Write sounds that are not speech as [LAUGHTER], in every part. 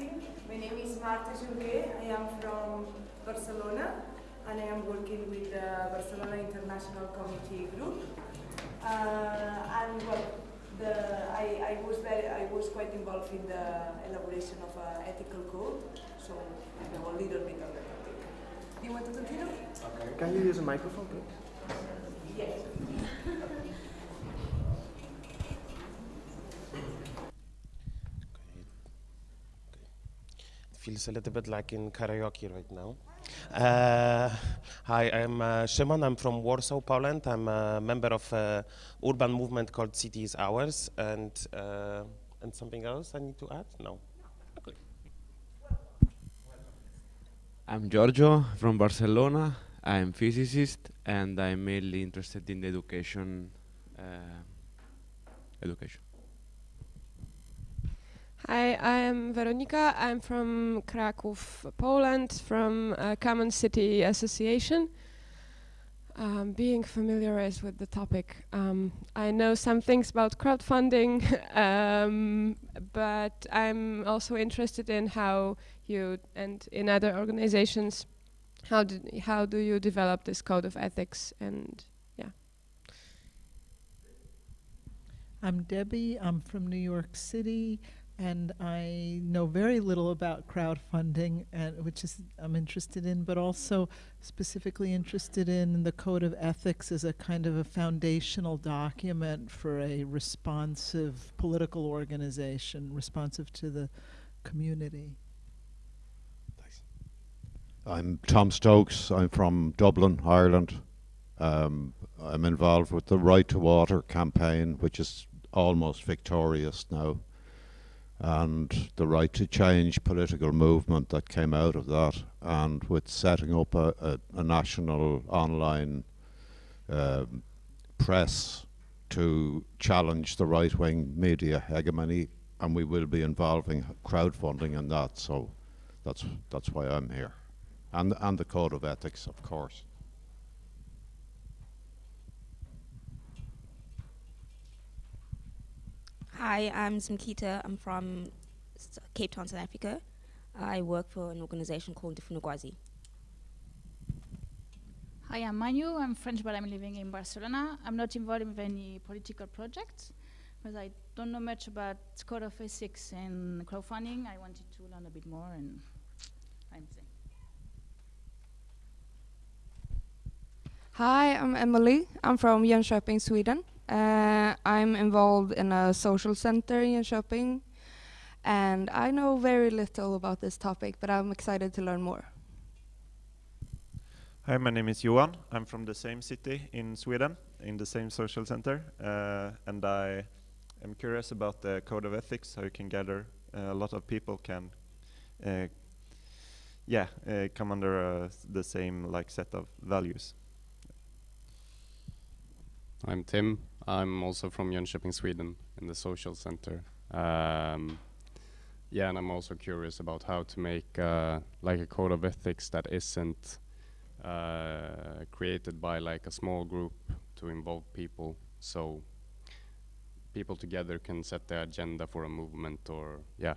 My name is Marta Junquer. I am from Barcelona and I am working with the Barcelona International Committee Group. Uh, and well, the, I, I, was very, I was quite involved in the elaboration of an ethical code, so I know a little bit on the topic. Do you want to continue? Okay. Can you use a microphone, please? Yes. [LAUGHS] feels a little bit like in karaoke right now. Uh, hi, I'm uh, Szymon. I'm from Warsaw, Poland. I'm a member of an urban movement called Cities Ours, and uh, and something else I need to add? No. Okay. I'm Giorgio from Barcelona. I'm physicist, and I'm mainly interested in education. Uh, education. Hi, I am Veronika. I'm from Kraków, Poland, from uh, Common City Association. Um, being familiarized with the topic, um, I know some things about crowdfunding, [LAUGHS] um, but I'm also interested in how you and in other organizations, how do, how do you develop this code of ethics and yeah. I'm Debbie. I'm from New York City and I know very little about crowdfunding, and which is I'm interested in, but also specifically interested in the code of ethics as a kind of a foundational document for a responsive political organization, responsive to the community. Thanks. I'm Tom Stokes. I'm from Dublin, Ireland. Um, I'm involved with the Right to Water campaign, which is almost victorious now and the right to change political movement that came out of that and with setting up a, a, a national online um, press to challenge the right-wing media hegemony and we will be involving crowdfunding in that so that's that's why I'm here. And and the code of ethics of course Hi, I'm Zimkita. I'm from Cape Town, South Africa. I work for an organization called Difunugwazi. Hi, I'm Manu. I'm French, but I'm living in Barcelona. I'm not involved in any political projects, because I don't know much about code of ethics and crowdfunding. I wanted to learn a bit more, and I'm saying. Hi, I'm Emily. I'm from Jönköping, Sweden. Uh, I'm involved in a social center in Jönköping, and I know very little about this topic, but I'm excited to learn more. Hi, my name is Johan. I'm from the same city in Sweden, in the same social center, uh, and I am curious about the code of ethics, how you can gather uh, a lot of people can, uh, yeah, uh, come under uh, the same like set of values. I'm Tim. I'm also from Jönköping, Sweden, in the social center. Um, yeah, and I'm also curious about how to make uh, like a code of ethics that isn't uh, created by like a small group to involve people, so people together can set the agenda for a movement or yeah.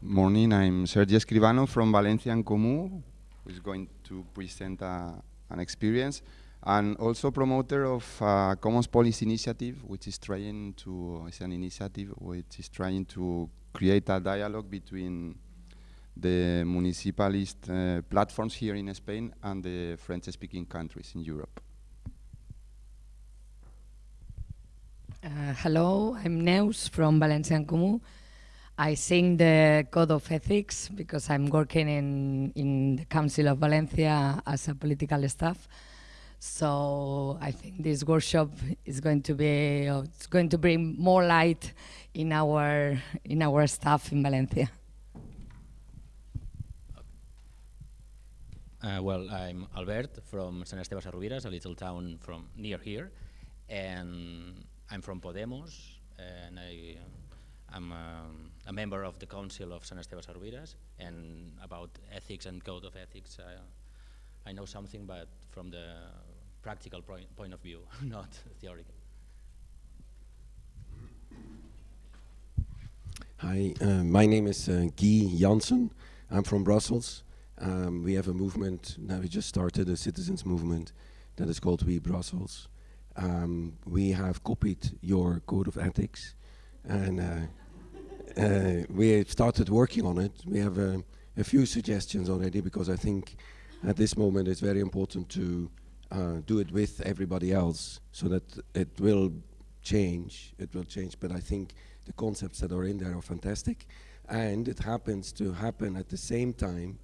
Morning, I'm Sergio Escribano from Valencia en Comú, who is going to present uh, an experience, and also promoter of uh, Commons Policy Initiative, which is trying to, it's an initiative which is trying to create a dialogue between the municipalist uh, platforms here in Spain and the French-speaking countries in Europe. Uh, hello, I'm Neus from Valencia en Comú. I sing the code of ethics because I'm working in, in the Council of Valencia as a political staff. So I think this workshop is going to be, uh, it's going to bring more light in our, in our staff in Valencia. Uh, well, I'm Albert from Sant Esteve Sesrovires, a little town from near here, and I'm from Podemos, and I, um, a member of the Council of Sant Esteve Sesrovires, and about ethics and code of ethics, uh, I know something, but from the practical point, point of view, [LAUGHS] not theoretical. Hi, uh, my name is uh, Guy Janssen. I'm from Brussels. Um, we have a movement, now we just started a citizens movement that is called We Brussels. Um, we have copied your code of ethics and uh, we started working on it. We have uh, a few suggestions already because I think at this moment it's very important to uh, do it with everybody else so that it will change. It will change, but I think the concepts that are in there are fantastic. And it happens to happen at the same time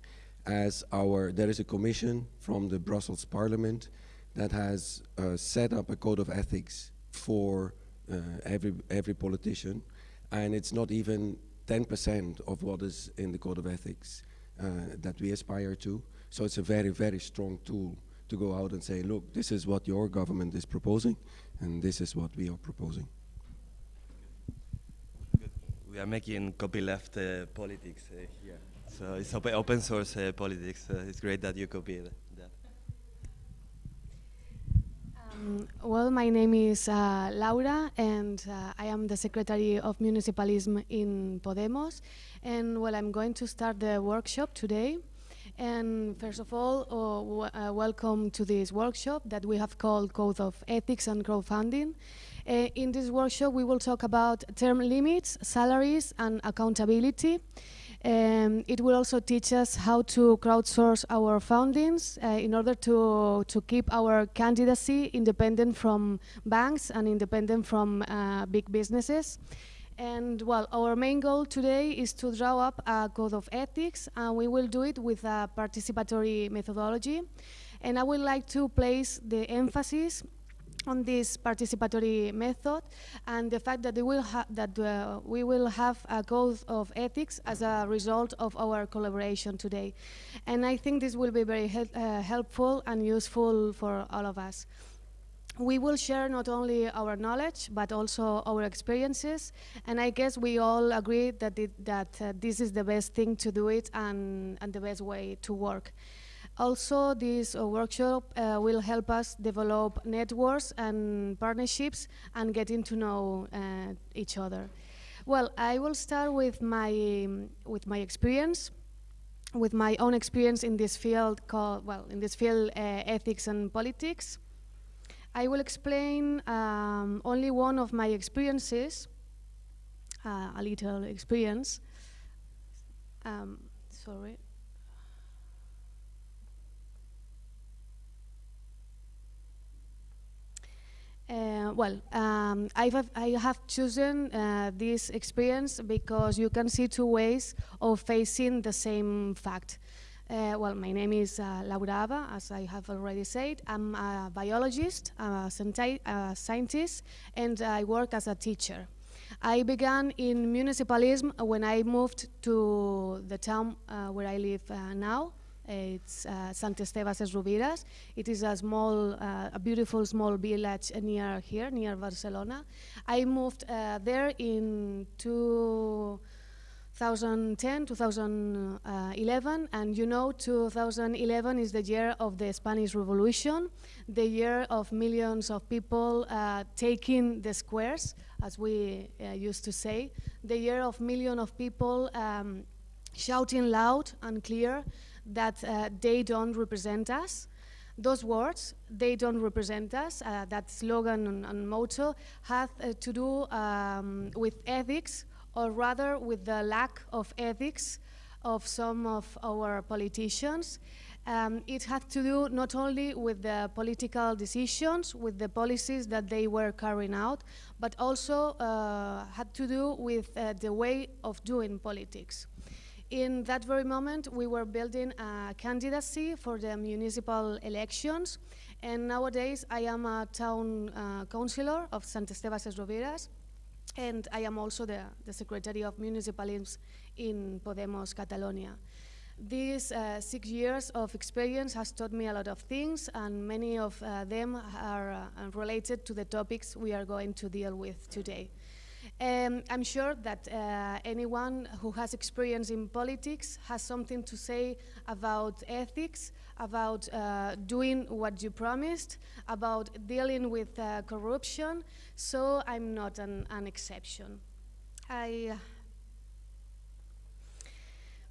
as our, there is a commission from the Brussels Parliament that has uh, set up a code of ethics for uh, every, every politician. And it's not even 10% of what is in the code of ethics uh, that we aspire to. So it's a very, very strong tool to go out and say, look, this is what your government is proposing, and this is what we are proposing. We are making copyleft uh, politics uh, here. So it's open, open source uh, politics. It's great that you copied that. Um, well, my name is uh, Laura, and uh, I am the Secretary of Municipalism in Podemos. And well, I'm going to start the workshop today. And first of all, uh, welcome to this workshop that we have called Code of Ethics and Crowdfunding. Uh, in this workshop, we will talk about term limits, salaries, and accountability. Um, it will also teach us how to crowdsource our fundings uh, in order to, to keep our candidacy independent from banks and independent from uh, big businesses. And well, our main goal today is to draw up a code of ethics, and we will do it with a participatory methodology. And I would like to place the emphasis on this participatory method and the fact that, will that uh, we will have a code of ethics as a result of our collaboration today. And I think this will be very he uh, helpful and useful for all of us. We will share not only our knowledge, but also our experiences. And I guess we all agree that, it, that uh, this is the best thing to do it and, and the best way to work. Also, this uh, workshop uh, will help us develop networks and partnerships and getting to know uh, each other. Well, I will start with my, with my experience, with my own experience in this field called, well, in this field, uh, ethics and politics. I will explain um, only one of my experiences, uh, a little experience. Um, sorry. Uh, well, um, I, have, I have chosen uh, this experience because you can see two ways of facing the same fact. Uh, well, my name is uh, Laura Aba, as I have already said. I'm a biologist, a, a scientist, and I work as a teacher. I began in municipalism when I moved to the town uh, where I live uh, now, it's uh, Sant Esteve Sesrovires. It is a small, uh, a beautiful small village near here, near Barcelona. I moved uh, there in 2010, 2011, and you know 2011 is the year of the Spanish Revolution, the year of millions of people uh, taking the squares, as we uh, used to say, the year of millions of people um, shouting loud and clear that uh, they don't represent us. Those words, they don't represent us, uh, that slogan and, and motto, have uh, to do um, with ethics, or rather with the lack of ethics of some of our politicians. Um, it had to do not only with the political decisions, with the policies that they were carrying out, but also uh, had to do with uh, the way of doing politics. In that very moment, we were building a candidacy for the municipal elections, and nowadays I am a town uh, councillor of Sant Esteve Sesrovires, and I am also the, the Secretary of Municipalism in Podemos Catalonia. These uh, six years of experience has taught me a lot of things, and many of uh, them are uh, related to the topics we are going to deal with today. Um, I'm sure that uh, anyone who has experience in politics has something to say about ethics, about uh, doing what you promised, about dealing with uh, corruption, so I'm not an, an exception. I,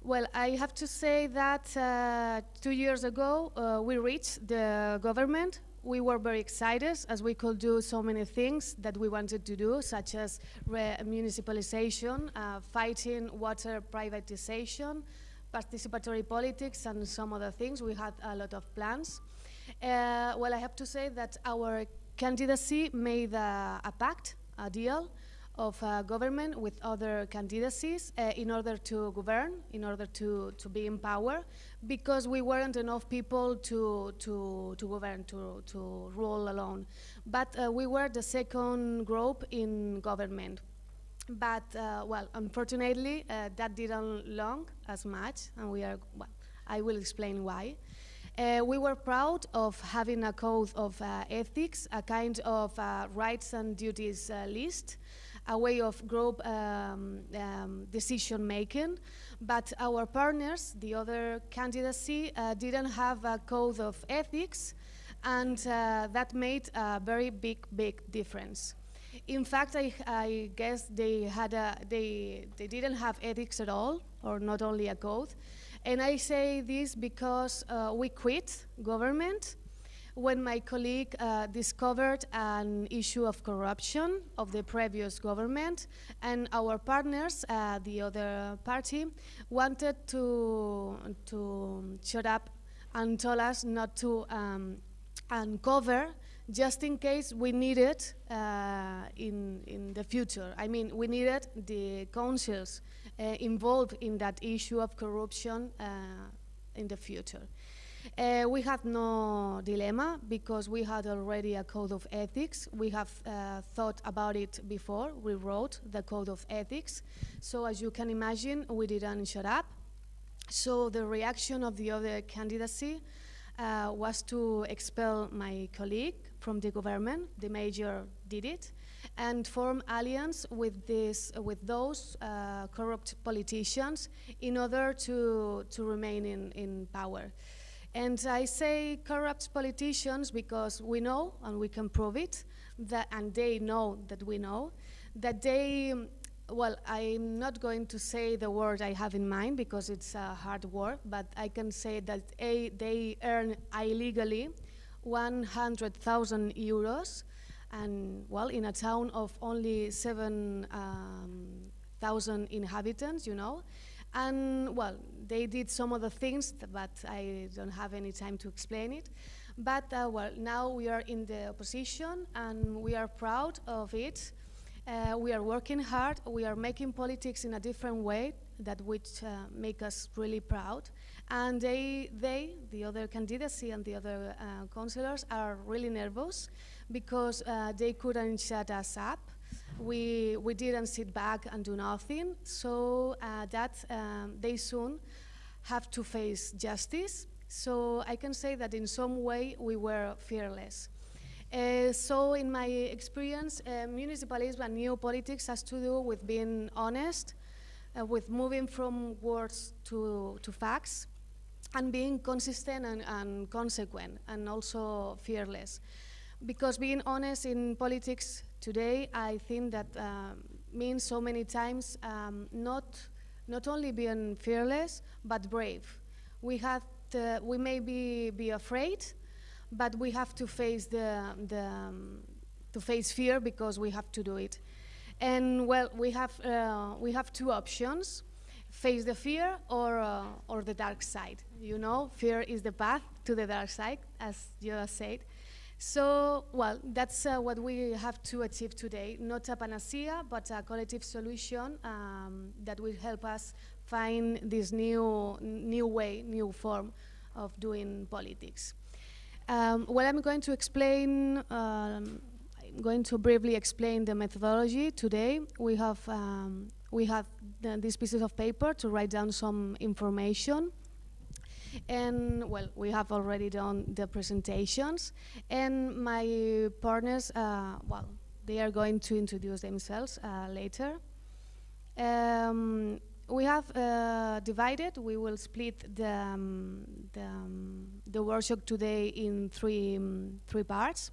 well, I have to say that uh, two years ago uh, we reached the government. We were very excited as we could do so many things that we wanted to do, such as municipalization, uh, fighting water privatization, participatory politics, and some other things. We had a lot of plans. Uh, well, I have to say that our candidacy made a, a pact, a deal, of uh, government with other candidacies uh, in order to govern, in order to, to be in power, because we weren't enough people to, to, to govern, to, to rule alone. But uh, we were the second group in government. But, uh, well, unfortunately, uh, that didn't long as much, and we are, well, I will explain why. Uh, we were proud of having a code of uh, ethics, a kind of uh, rights and duties list, a way of group um, um, decision making, but our partners, the other candidacy, uh, didn't have a code of ethics, and uh, that made a very big, big difference. In fact, I, I guess they had a, they, they didn't have ethics at all, or not only a code. And I say this because uh, we quit government when my colleague uh, discovered an issue of corruption of the previous government and our partners, uh, the other party, wanted to, to shut up and told us not to um, uncover just in case we need it uh, in, in the future. I mean, we needed the councils uh, involved in that issue of corruption uh, in the future. Uh, we had no dilemma because we had already a code of ethics. We have uh, thought about it before. We wrote the code of ethics. So as you can imagine, we didn't shut up. So the reaction of the other candidacy uh, was to expel my colleague from the government. The major did it and form alliance with this with those uh, corrupt politicians in order to to remain in in power. And I say corrupt politicians because we know, and we can prove it, that, and they know that we know, that they, well, I'm not going to say the word I have in mind because it's a hard word, but I can say that a, they earn illegally 100,000 euros, and well, in a town of only 7,000 um, inhabitants, you know, and well, they did some other things, but I don't have any time to explain it. But uh, well, now we are in the opposition and we are proud of it. Uh, we are working hard. We are making politics in a different way that which uh, make us really proud. And they, they, the other candidacy and the other uh, councillors are really nervous because uh, they couldn't shut us up we, we didn't sit back and do nothing, so uh, that um, they soon have to face justice. So I can say that in some way we were fearless. Uh, so in my experience, uh, municipalism and new politics has to do with being honest, uh, with moving from words to, to facts, and being consistent and, and consequent, and also fearless. Because being honest in politics today, I think that um, means so many times um, not, not only being fearless, but brave. We, have to, we may be, be afraid, but we have to face, the, the, um, to face fear because we have to do it. And well, we have, uh, we have two options, face the fear or, uh, or the dark side. You know, fear is the path to the dark side, as you said. So, well, that's uh, what we have to achieve today. Not a panacea, but a collective solution um, that will help us find this new, new way, new form of doing politics. Um, well, I'm going to explain, um, I'm going to briefly explain the methodology today. We have, um, we have this piece of paper to write down some information. And well, we have already done the presentations. And my partners, uh, well, they are going to introduce themselves uh, later. Um, we have uh, divided, we will split the, um, the, um, the workshop today in three, um, three parts.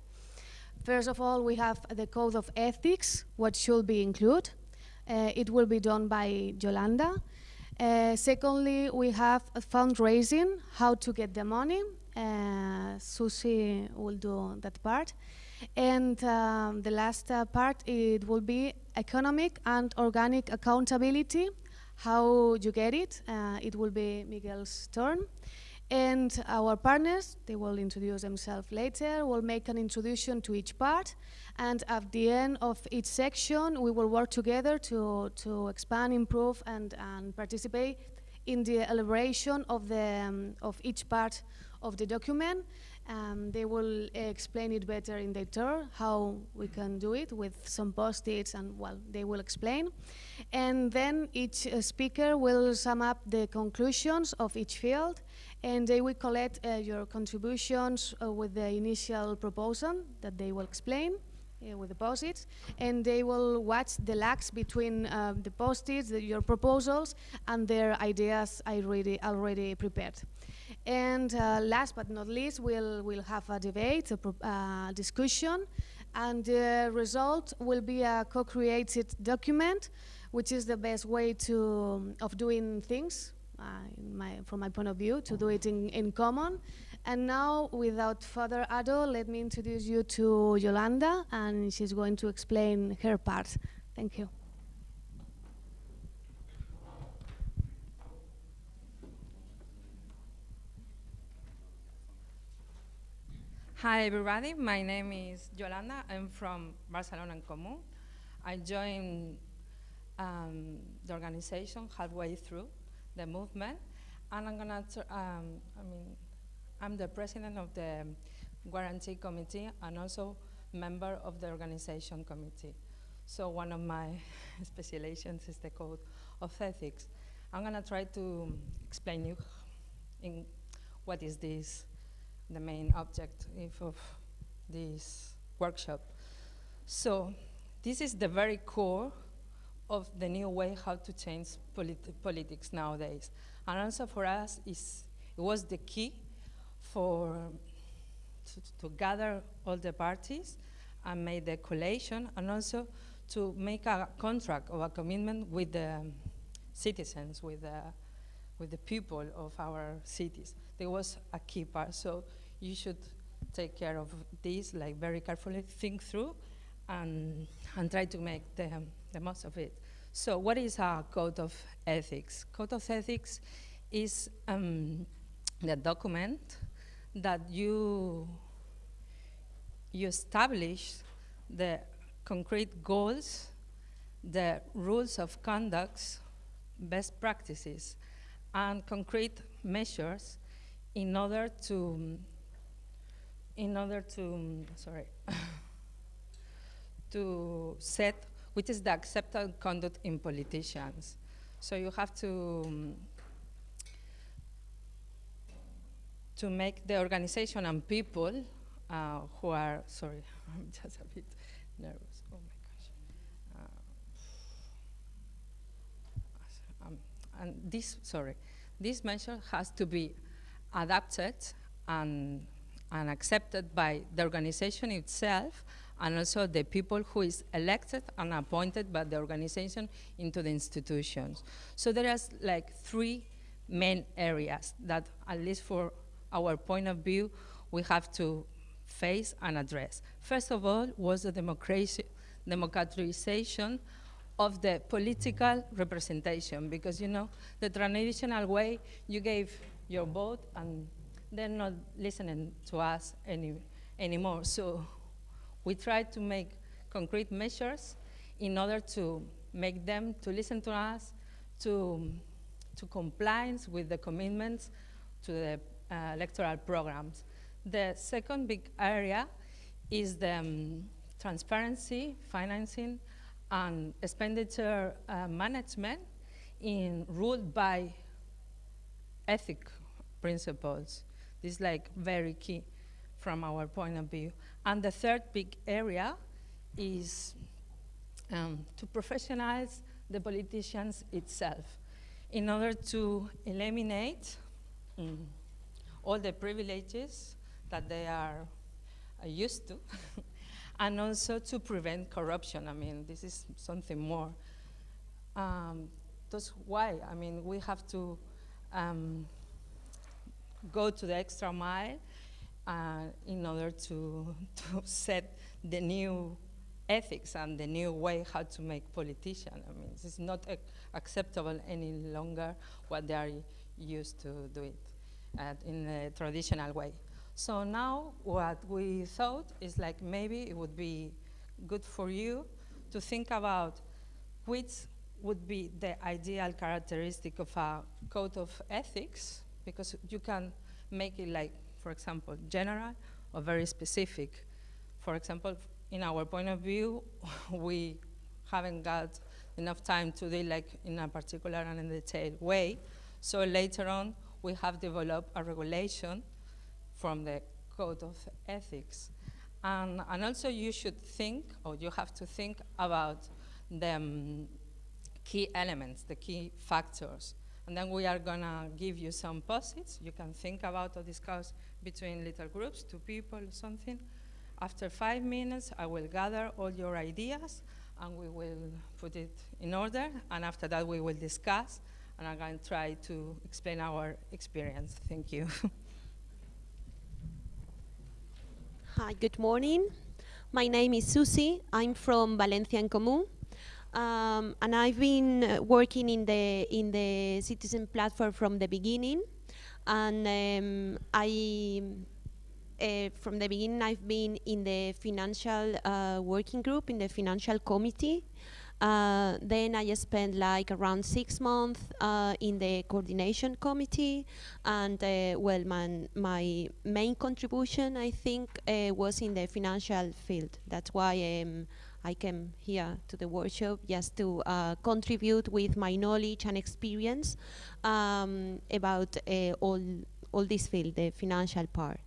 First of all, we have the code of ethics, what should be included. Uh, it will be done by Yolanda. Uh, secondly, we have fundraising, how to get the money. Uh, Susie will do that part. And um, the last uh, part, it will be economic and organic accountability, how you get it. Uh, it will be Miguel's turn. And our partners, they will introduce themselves later, will make an introduction to each part. And at the end of each section, we will work together to, to expand, improve, and, and participate in the elaboration of, the, um, of each part of the document. Um, they will explain it better in their turn, how we can do it with some post-its and, well, they will explain. And then each uh, speaker will sum up the conclusions of each field and they will collect uh, your contributions uh, with the initial proposal that they will explain uh, with the post-its, and they will watch the lags between uh, the post-its, your proposals, and their ideas already already prepared. And uh, last but not least, we'll we'll have a debate, a uh, discussion, and the result will be a co-created document, which is the best way to of doing things uh, my, from my point of view, to do it in, in common. And now, without further ado, let me introduce you to Yolanda, and she's going to explain her part. Thank you. Hi everybody, my name is Yolanda. I'm from Barcelona en Comú. I joined um, the organization halfway through the movement. And I'm gonna, um, I mean, I'm the president of the Guarantee Committee and also member of the organization committee. So one of my [LAUGHS] specializations is the code of ethics. I'm gonna try to explain you in what is this, the main objective of this workshop. So this is the very core of the new way how to change politi politics nowadays. And also for us, is, it was the key for to, to, gather all the parties and make the collation and also to make a contract or a commitment with the citizens, with the, with the people of our cities. There was a key part. So you should take care of this, like very carefully think through and, and try to make the, the most of it. So what is a code of ethics? Code of ethics is um, the document that you, you establish the concrete goals, the rules of conduct, best practices, and concrete measures in order to, in order to, sorry, to set which is the accepted conduct in politicians. So you have to um, to make the organization and people uh, who are sorry, [LAUGHS] I'm just a bit nervous. Oh my gosh. Uh, um, and this sorry, this measure has to be adapted and and accepted by the organization itself and also the people who is elected and appointed by the organization into the institutions. So there are like three main areas that, at least for our point of view, we have to face and address. First of all was the democratization of the political representation, because you know, the traditional way, you gave your vote and they're not listening to us any, anymore. So we try to make concrete measures in order to make them to listen to us, to, to compliance with the commitments to the uh, electoral programs. The second big area is the um, transparency, financing, and expenditure uh, management in ruled by ethic principles. This is like very key from our point of view. And the third big area is um, to professionalize the politicians itself in order to eliminate mm, all the privileges that they are uh, used to [LAUGHS] and also to prevent corruption. I mean, this is something more. Um, that's why, I mean, we have to um, go to the extra mile uh, in order to, [LAUGHS] to set the new ethics and the new way how to make politicians. I mean, it's not acceptable any longer what they are used to do it uh, in a traditional way. So now what we thought is like maybe it would be good for you to think about which would be the ideal characteristic of a code of ethics because you can make it like, for example, general or very specific. For example, in our point of view, [LAUGHS] we haven't got enough time to deal like in a particular and in detailed way. So later on, we have developed a regulation from the code of ethics. And, and also you should think, or you have to think about the um, key elements, the key factors. And then we are gonna give you some posits. You can think about or discuss between little groups, two people, something. After five minutes, I will gather all your ideas and we will put it in order. And after that, we will discuss and I'm going to try to explain our experience. Thank you. [LAUGHS] Hi, good morning. My name is Susie. I'm from Valencia en Comú. Um, and I've been uh, working in the in the citizen platform from the beginning, and um, I uh, from the beginning I've been in the financial uh, working group in the financial committee. Uh, then I spent like around six months uh, in the coordination committee, and uh, well, my, my main contribution I think was in the financial field. That's why um, I came here to the workshop just to uh, contribute with my knowledge and experience um, about uh, all, all this field, the financial part.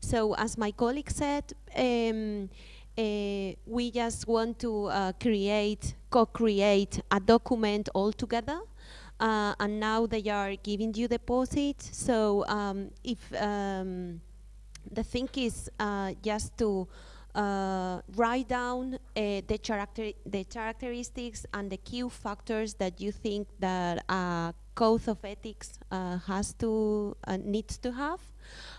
So as my colleague said, um, uh, we just want to uh, create, co-create a document all together uh, and now they are giving you deposit. So um, if um, the thing is uh, just to uh, write down uh, the, character the characteristics and the key factors that you think that a code of ethics uh, has to uh, needs to have,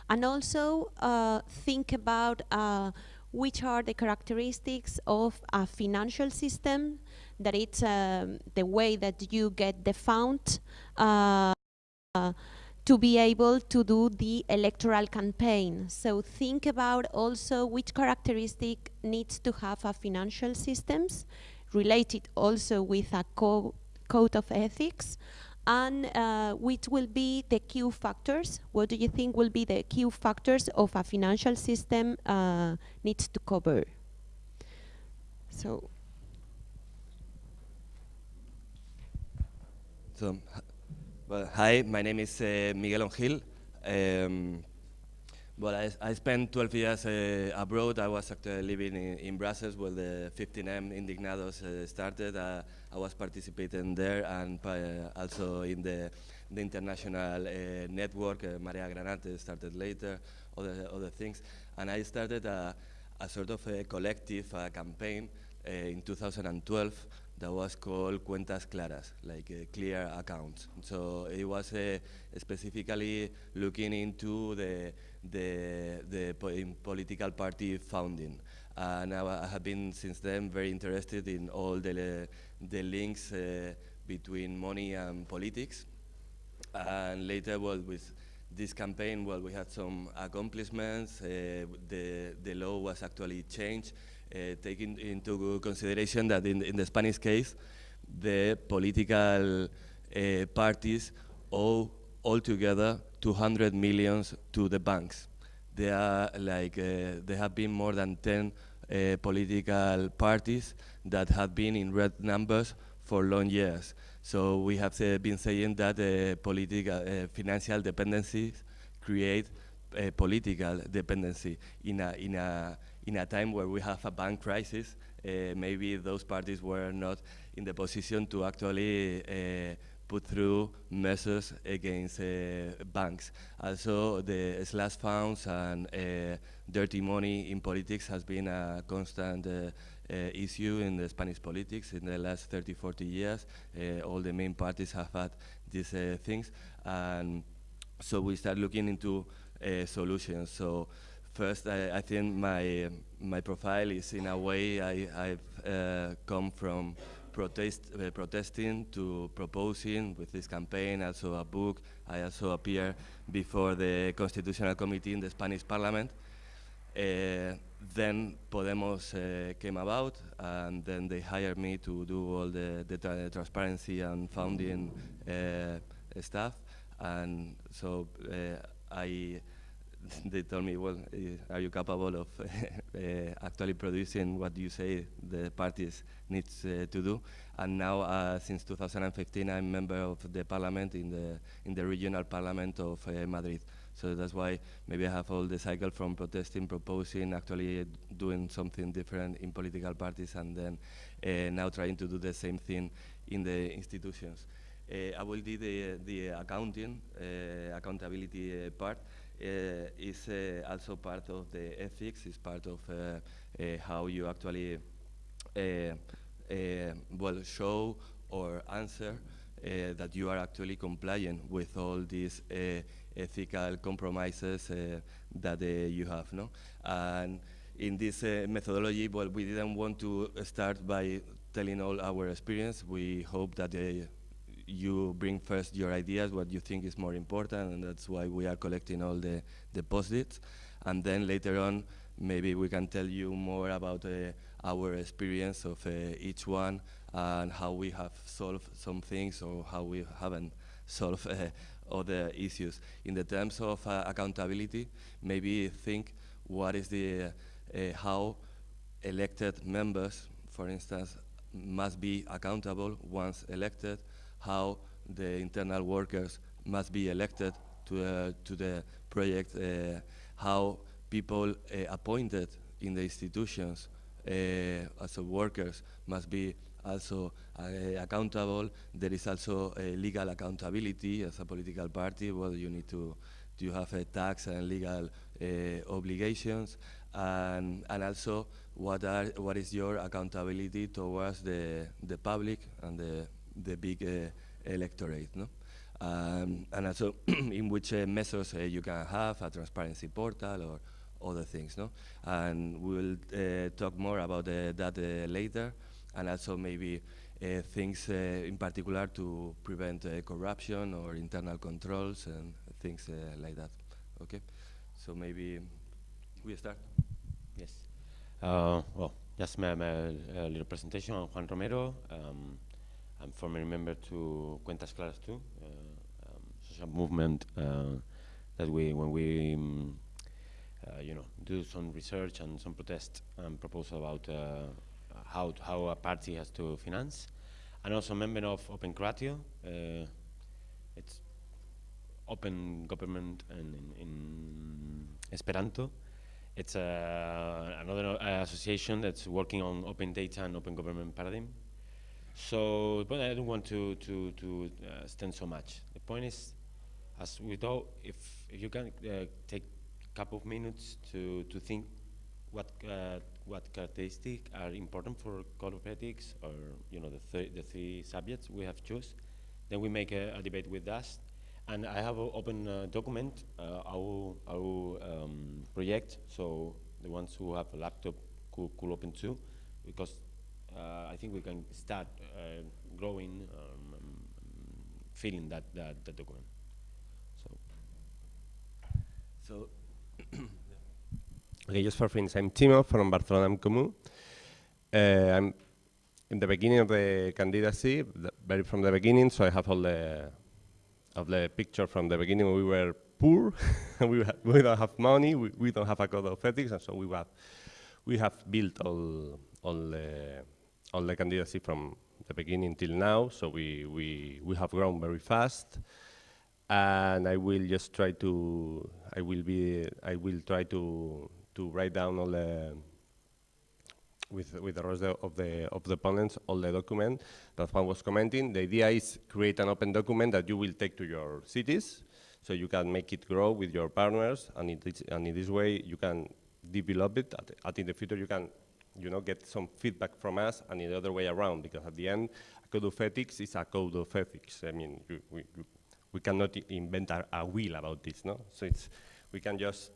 and also uh, think about uh, which are the characteristics of a financial system that it's um, the way that you get the fund to be able to do the electoral campaign. So think about also which characteristic needs to have a financial systems related also with a co code of ethics and uh, which will be the key factors. What do you think will be the key factors of a financial system uh, needs to cover? So. So well, hi, my name is uh, Miguel Ongil. Um, well, I, I, spent 12 years uh, abroad. I was actually living in, in, Brussels where the 15M Indignados uh, started. Uh, I was participating there and uh, also in the, the international uh, network. Marea Granate started later, other, other things. And I started a, a sort of a collective campaign in 2012 that was called Cuentas Claras, like uh, clear accounts. So it was uh, specifically looking into the, the, the po political party founding. And I, I, have been since then very interested in all the, the links uh, between money and politics. And later, well, with this campaign, well, we had some accomplishments. Uh, the, the law was actually changed taking into consideration that in, in the Spanish case, the political uh, parties owe altogether 200 millions to the banks. There are like uh, there have been more than 10 uh, political parties that have been in red numbers for long years. So we have uh, been saying that uh, political financial dependencies create political dependency in a in a in a time where we have a bank crisis, uh, maybe those parties were not in the position to actually uh, put through measures against uh, banks. Also, the slush funds and uh, dirty money in politics has been a constant uh, uh, issue in the Spanish politics in the last 30, 40 years. All the main parties have had these things. And so we start looking into solutions. So first, I, I, think my my profile is in a way I, I've uh, come from protest, uh, protesting to proposing with this campaign, also a book. I also appear before the Constitutional Committee in the Spanish Parliament. Uh, then Podemos uh, came about, and then they hired me to do all the, the tra transparency and founding uh, stuff. And so uh, I, they told me, well, are you capable of uh, [LAUGHS] actually producing what you say the parties needs uh, to do? And now, uh, since 2015, I'm member of the parliament in the in the regional parliament of Madrid. So that's why maybe I have all the cycle from protesting, proposing, actually doing something different in political parties, and then uh, now trying to do the same thing in the institutions. Uh, I will do the, the accounting, uh, accountability part. Eh, is eh, also part of the ethics, is part of eh, how you actually well show or answer that you are actually compliant with all these ethical compromises that you have. No? And in this methodology, well, we didn't want to start by telling all our experience. We hope that you bring first your ideas, what you think is more important, and that's why we are collecting all the, post-its. And then later on, maybe we can tell you more about uh, our experience of uh, each one and how we have solved some things or how we haven't solved uh, other issues. In the terms of uh, accountability, maybe think what is the, uh, how elected members, for instance, must be accountable once elected, how the internal workers must be elected to, uh, to the project, uh, how people uh, appointed in the institutions uh, as workers must be also uh, accountable. There is also legal accountability as a political party. Well, you need to to have a tax and legal obligations, and and also what are what is your accountability towards the the public and the the big uh, electorate, no? Um, and also [CLEARS THROAT] in which uh, measures you can have a transparency portal or other things, no? And we'll talk more about that later and also maybe uh, things uh, in particular to prevent uh, corruption or internal controls and things like that. Okay, so maybe we start. Yes. well, just my, my little presentation. I'm Juan Romero. Um, I'm former member to Cuentas Claras too, uh, um, social movement uh, that we, when we, um, uh, you know, do some research and some protest and propose about how, how a party has to finance. And also member of Open Kratio. Uh, it's open government and in, in Esperanto. It's uh, another uh, association that's working on open data and open government paradigm. So, but I don't want to, to, to uh, stand so much. The point is, as we if, if you can uh, take a couple of minutes to, to think what uh, what characteristics are important for code of ethics or you know the, th the three subjects we have choose. Then we make a, a debate with that. And I have an open uh, document, uh, our, our um, project, so the ones who have a laptop could, could open too, because I think we can start uh, growing, um, filling that, that, that document. So, so Okay, just for friends, I'm Timo from Barcelona en Comú. Uh, I'm in the beginning of the candidacy, the, very from the beginning, so I have all the of the picture from the beginning. We were poor, [LAUGHS] we, we don't have money, we, we don't have a code of ethics, and so we have we have built all all the all the candidacy from the beginning till now. So we we we have grown very fast, and I will just try to I will be I will try to to write down all the with with the rest of the of the panels all the document that Juan was commenting. The idea is create an open document that you will take to your cities, so you can make it grow with your partners, and in this, and in this way you can develop it. At, at in the future you can, you know, get some feedback from us, and the other way around, because at the end, a code of ethics is a code of ethics. I mean, you, we, we cannot invent a, a wheel about this, no? So it's, we can just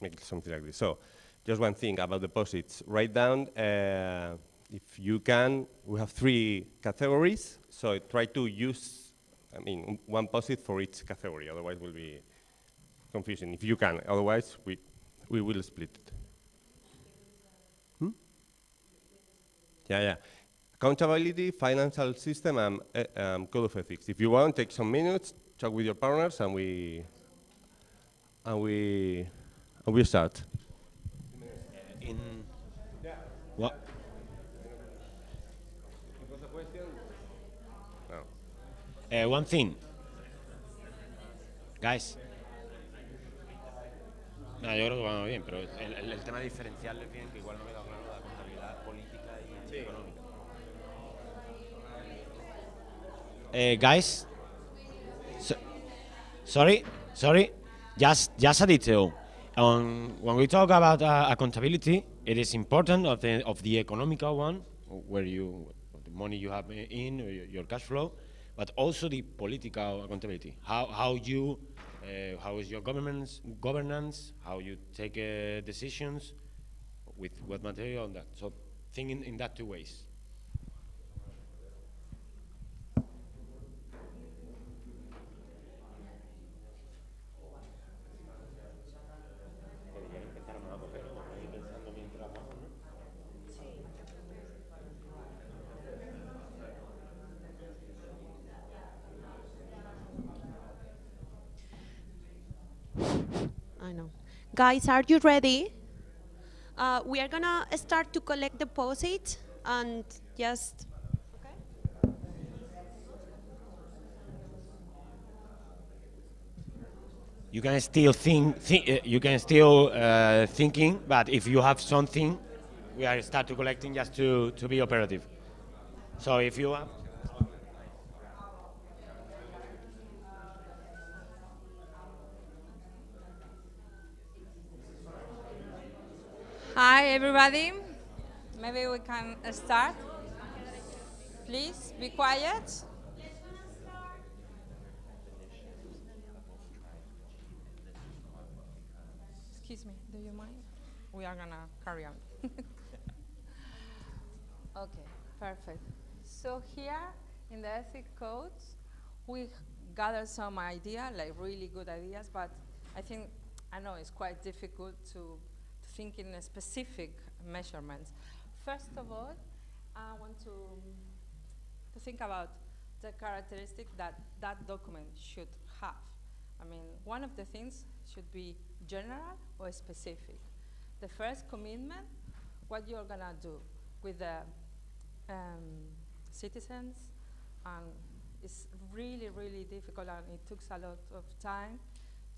make something like this. So, just one thing about deposits. Write down, uh, if you can, we have three categories, so try to use, I mean, one posit for each category, otherwise will be confusing. If you can, otherwise we, we will split it. Yeah, yeah. Accountability, financial system, and uh, um, code of ethics. If you want, take some minutes, talk with your partners, and we, and we, and we start. In what? Uh, one thing, guys. No, yo creo que vamos bien, pero el, el, el tema diferencial es bien, que igual no me da Uh, guys, so, sorry, sorry, just just a detail. Um, when we talk about uh, accountability, it is important of the of the economical one, where you the money you have in your, cash flow, but also the political accountability. How how you uh, how is your government's governance? How you take uh, decisions with what material on that. So think in, in that two ways. Guys, are you ready? Uh, we are gonna start to collect deposits and just. You can still think, thi uh, you can still uh, thinking, but if you have something, we are start to collecting just to, to be operative. So if you have, everybody. Maybe we can start. Please be quiet. Excuse me, do you mind? We are gonna carry on. [LAUGHS] okay, perfect. So here in the ethic codes, we gathered some idea, like really good ideas, but I think, I know it's quite difficult to to think in specific measurements. First of all, I want to, to think about the characteristic that that document should have. I mean, one of the things should be general or specific. The first commitment, what you're gonna do with the um, citizens, and it's really, really difficult, and it took a lot of time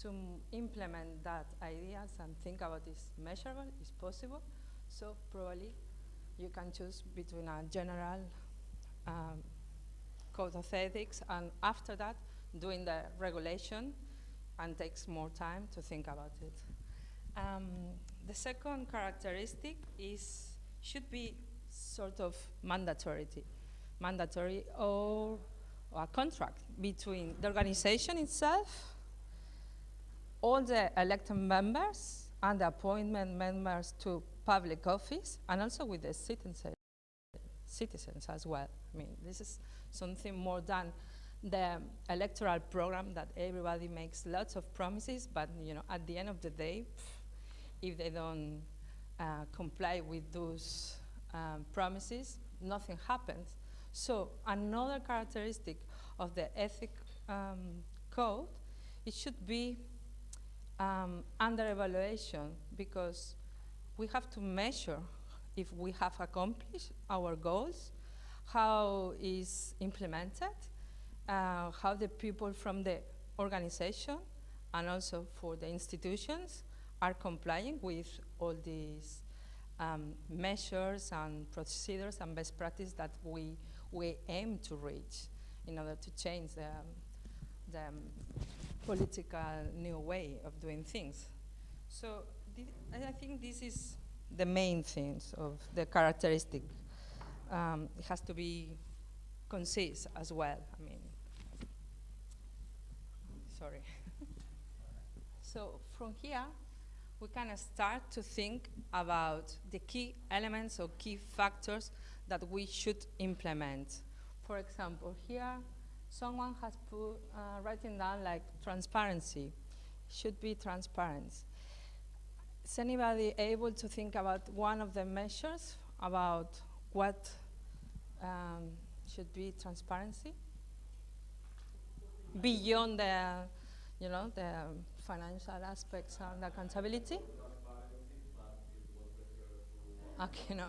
to implement that ideas and think about is measurable, is possible. So probably you can choose between a general um, code of ethics and after that doing the regulation and takes more time to think about it. Um, the second characteristic is should be sort of mandatory, mandatory or, or a contract between the organization itself all the elected members and the appointment members to public office, and also with the citizens, citizens as well. I mean, this is something more than the electoral program that everybody makes lots of promises, but you know, at the end of the day, if they don't uh, comply with those um, promises, nothing happens. So another characteristic of the ethic um, code, it should be um, under evaluation because we have to measure if we have accomplished our goals, how is implemented, uh, how the people from the organization and also for the institutions are complying with all these um, measures and procedures and best practice that we, we aim to reach in order to change the, the political new way of doing things. So I think this is the main things of the characteristic. Um, it has to be concise as well. I mean, sorry. [LAUGHS] so from here, we can start to think about the key elements or key factors that we should implement. For example, here someone has put uh, writing down like transparency. Should be transparent. Is anybody able to think about one of the measures about what um, should be transparency? Beyond the, you know, the financial aspects and accountability? Okay, no.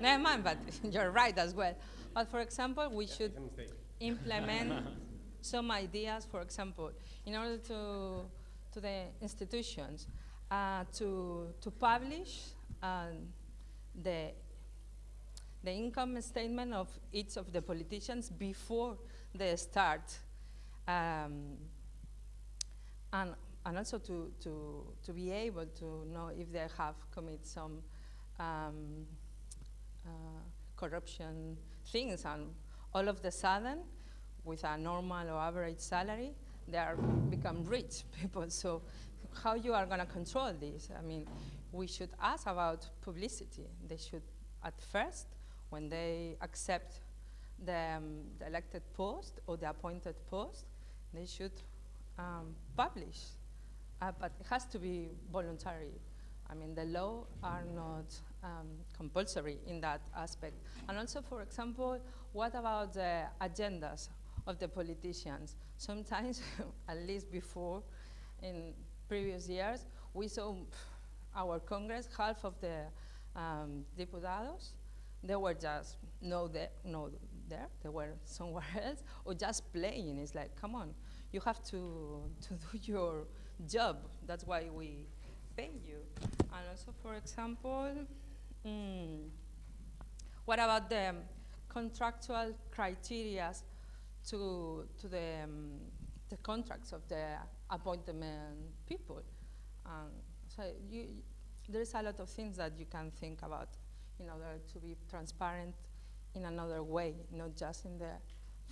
Never mind, but [LAUGHS] you're right as well. But for example, we should implement [LAUGHS] some ideas, for example, in order to, to the institutions, uh, to, to publish um, the, the income statement of each of the politicians before they start. Um, and, and also to, to, to be able to know if they have committed some um, uh, corruption things and all of the sudden with a normal or average salary they are become rich [LAUGHS] people so how you are going to control this. I mean, we should ask about publicity. They should, at first, when they accept the, um, the elected post or the appointed post, they should um, publish. Uh, but it has to be voluntary. I mean, the law are not um, compulsory in that aspect. And also, for example, what about the agendas of the politicians? Sometimes, [LAUGHS] at least before, in previous years, we saw our Congress, half of the um, diputados, they were just no, there, no there, they were somewhere [LAUGHS] else, or just playing. It's like, come on, you have to, to do [LAUGHS] your job. That's why we pay you. And also, for example, mm, what about the contractual criteria to, to the, um, the contracts of the appointment people. Um, so you, there's a lot of things that you can think about in order to be transparent in another way, not just in the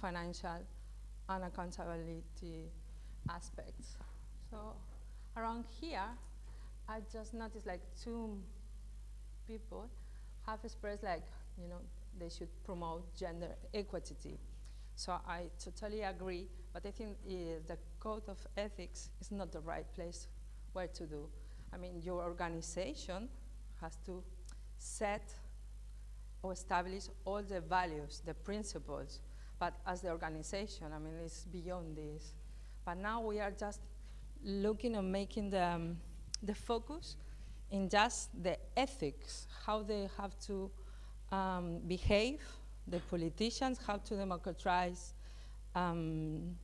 financial and accountability aspects. So around here, I just noticed like two people have expressed like, you know, they should promote gender equity. So I totally agree, but I think uh, the code of ethics is not the right place where to do. I mean, your organization has to set or establish all the values, the principles, but as the organization, I mean, it's beyond this. But now we are just looking at making the, um, the focus in just the ethics, how they have to um, behave, the politicians, how to democratize um,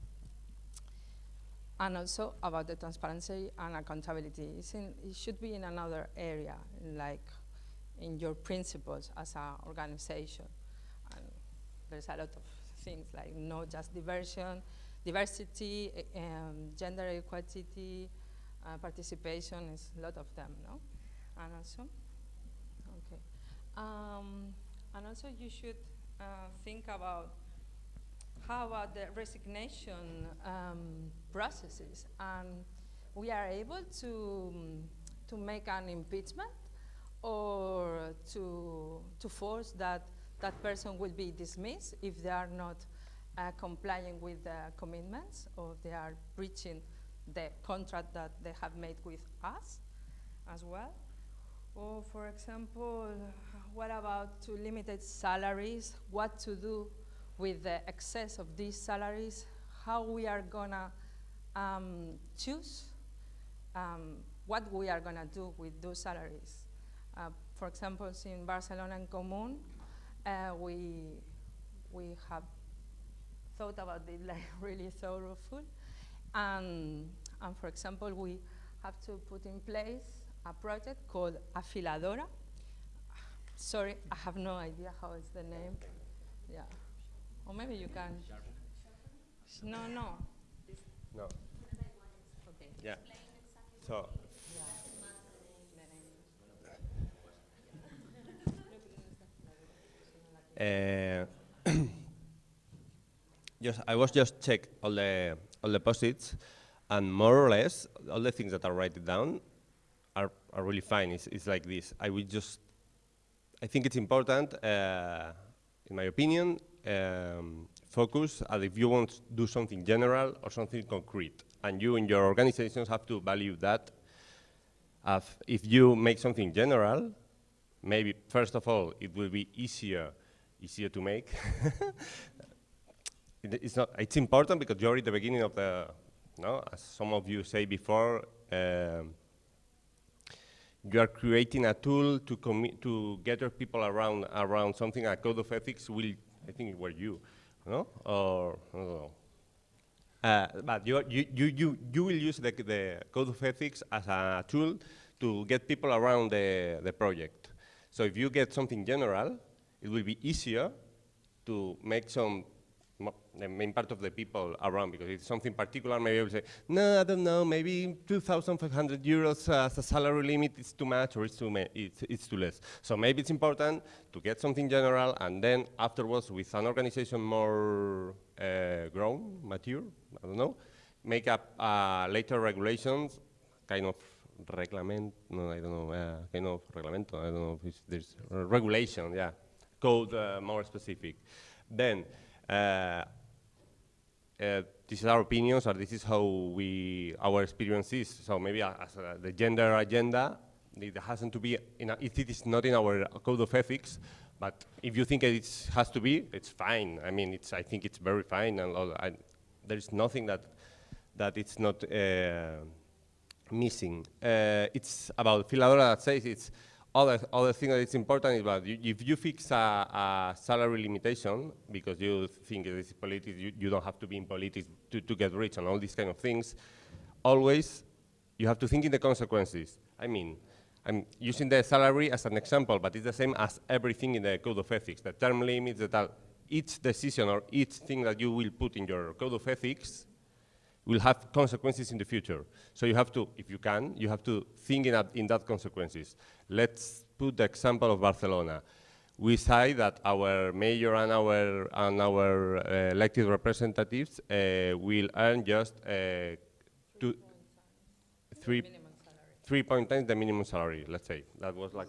and also about the transparency and accountability. In, it should be in another area, like in your principles as an organization. And there's a lot of things like not just diversion, diversity, um, gender equality, uh, participation is a lot of them, no? And also, okay. Um, and also you should uh, think about how about the resignation um, processes? And we are able to, to make an impeachment or to, to force that that person will be dismissed if they are not uh, complying with the commitments or they are breaching the contract that they have made with us as well. Or for example, what about to limited salaries, what to do with the excess of these salaries, how we are gonna um, choose um, what we are gonna do with those salaries. Uh, for example, in Barcelona en Comú, uh, we, we have thought about it [LAUGHS] like really thoroughful. And, and for example, we have to put in place a project called Afiladora, Sorry, I have no idea how is the name. Yeah. Or maybe you can. No, no. No. Okay. Yeah. So. Uh, [CLEARS THROAT] just I was just check all the all the posits, and more or less all the things that are written down are really fine. It's, it's like this. I will just I think it's important, uh, in my opinion, um, focus as if you want to do something general or something concrete, and you in your organizations have to value that. If you make something general, maybe first of all it will be easier easier to make. [LAUGHS] It- it's not. It's important because you're at the beginning of the. No, as some of you say before, um, you are creating a tool to commi- to gather people around around something. A code of ethics will, I think, it were you, no, or I don't know. Uh, but you, you, you, you, will use the, the code of ethics as a tool to get people around the, the project. So if you get something general, it will be easier to make some the main part of the people around because it's something particular. Maybe I say, no, I don't know. Maybe 2,500 euros as a salary limit is too much, or it's too it's, it's too less. So maybe it's important to get something general, and then afterwards, with an organization more uh, grown, mature, I don't know, make up uh, later regulations, kind of reglement. No, I don't know. Uh, kind of reglamento. I don't know if there's regulation. Yeah, code uh, more specific. Then. Uh, uh, this is our opinions, or this is how we our experience is. So maybe as uh, the gender agenda, it hasn't to be in a, it is not in our code of ethics. But if you think it has to be, it's fine. I mean, it's I think it's very fine, and I, there is nothing that that it's not uh, missing. Uh, it's about Filadora that says it's other other thing that is important is that you, if you fix a, a salary limitation because you think it is politics, you, you don't have to be in politics to, to get rich and all these kind of things. Always, you have to think in the consequences. I mean, I'm using the salary as an example, but it's the same as everything in the code of ethics. The term limits that each decision or each thing that you will put in your code of ethics will have consequences in the future. So you have to, if you can, you have to think in in that consequences. Let's put the example of Barcelona. We say that our mayor and our, and our uh, elected representatives uh, will earn just uh, two, three, three point times the minimum salary, let's say. That was like,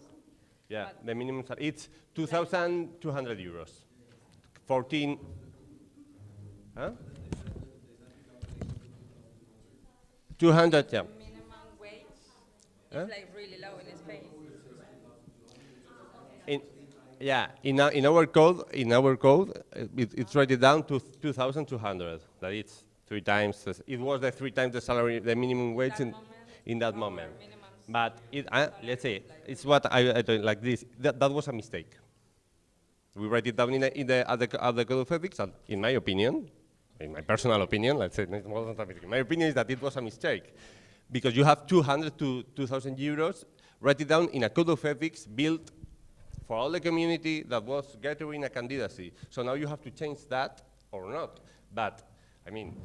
yeah, the minimum salary. It's 2,200 euros. 14, huh? 200, yeah. Minimum wage Huh? is like really low in Spain. In, yeah, in our, in our code, in our code, it, it's rated down to 2,200. That it's three times. It was the three times the salary, the minimum wage in, in that moment. But it, uh, let's say it's what I, I don't like this. That, that was a mistake. We write it down in, the, in the, at, the, at the code of ethics, and in my opinion, in my personal opinion, let's say, my opinion is that it was a mistake. Because you have 200 to 2,000 euros, write it down in a code of ethics built for all the community that was gathering a candidacy. So now you have to change that or not. But, I mean,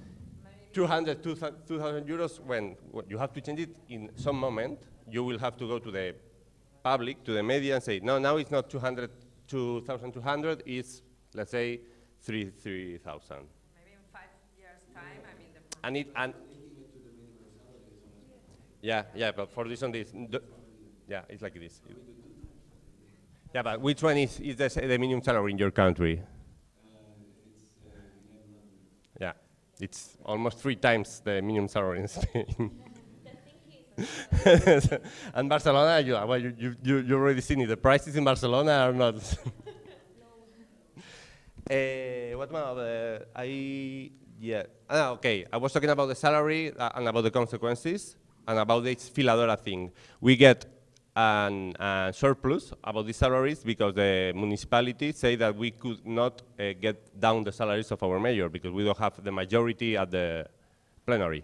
200, 2,000 euros, when, you have to change it in some moment, you will have to go to the public, to the media, and say, no, now it's not 200, 2,200, it's, let's say, 3, 3,000. Maybe in five years' time, I mean, the And it, and yeah, yeah, but for this on this, yeah, it's like this. Yeah, but which one is, is the, s- the minimum salary in your country? Uh, uh, yeah, it's almost three times the minimum salary in Spain. [LAUGHS] and Barcelona, you, uh, well, you, you, you, you already seen it. The prices in Barcelona are not. Uh, [LAUGHS] [LAUGHS] what about the, I, yeah, ah, okay, I was talking about the salary uh, and about the consequences and about this Filadora thing. We get an uh, surplus about the salaries because the municipalities say that we could not uh, get down the salaries of our mayor because we don't have the majority at the plenary.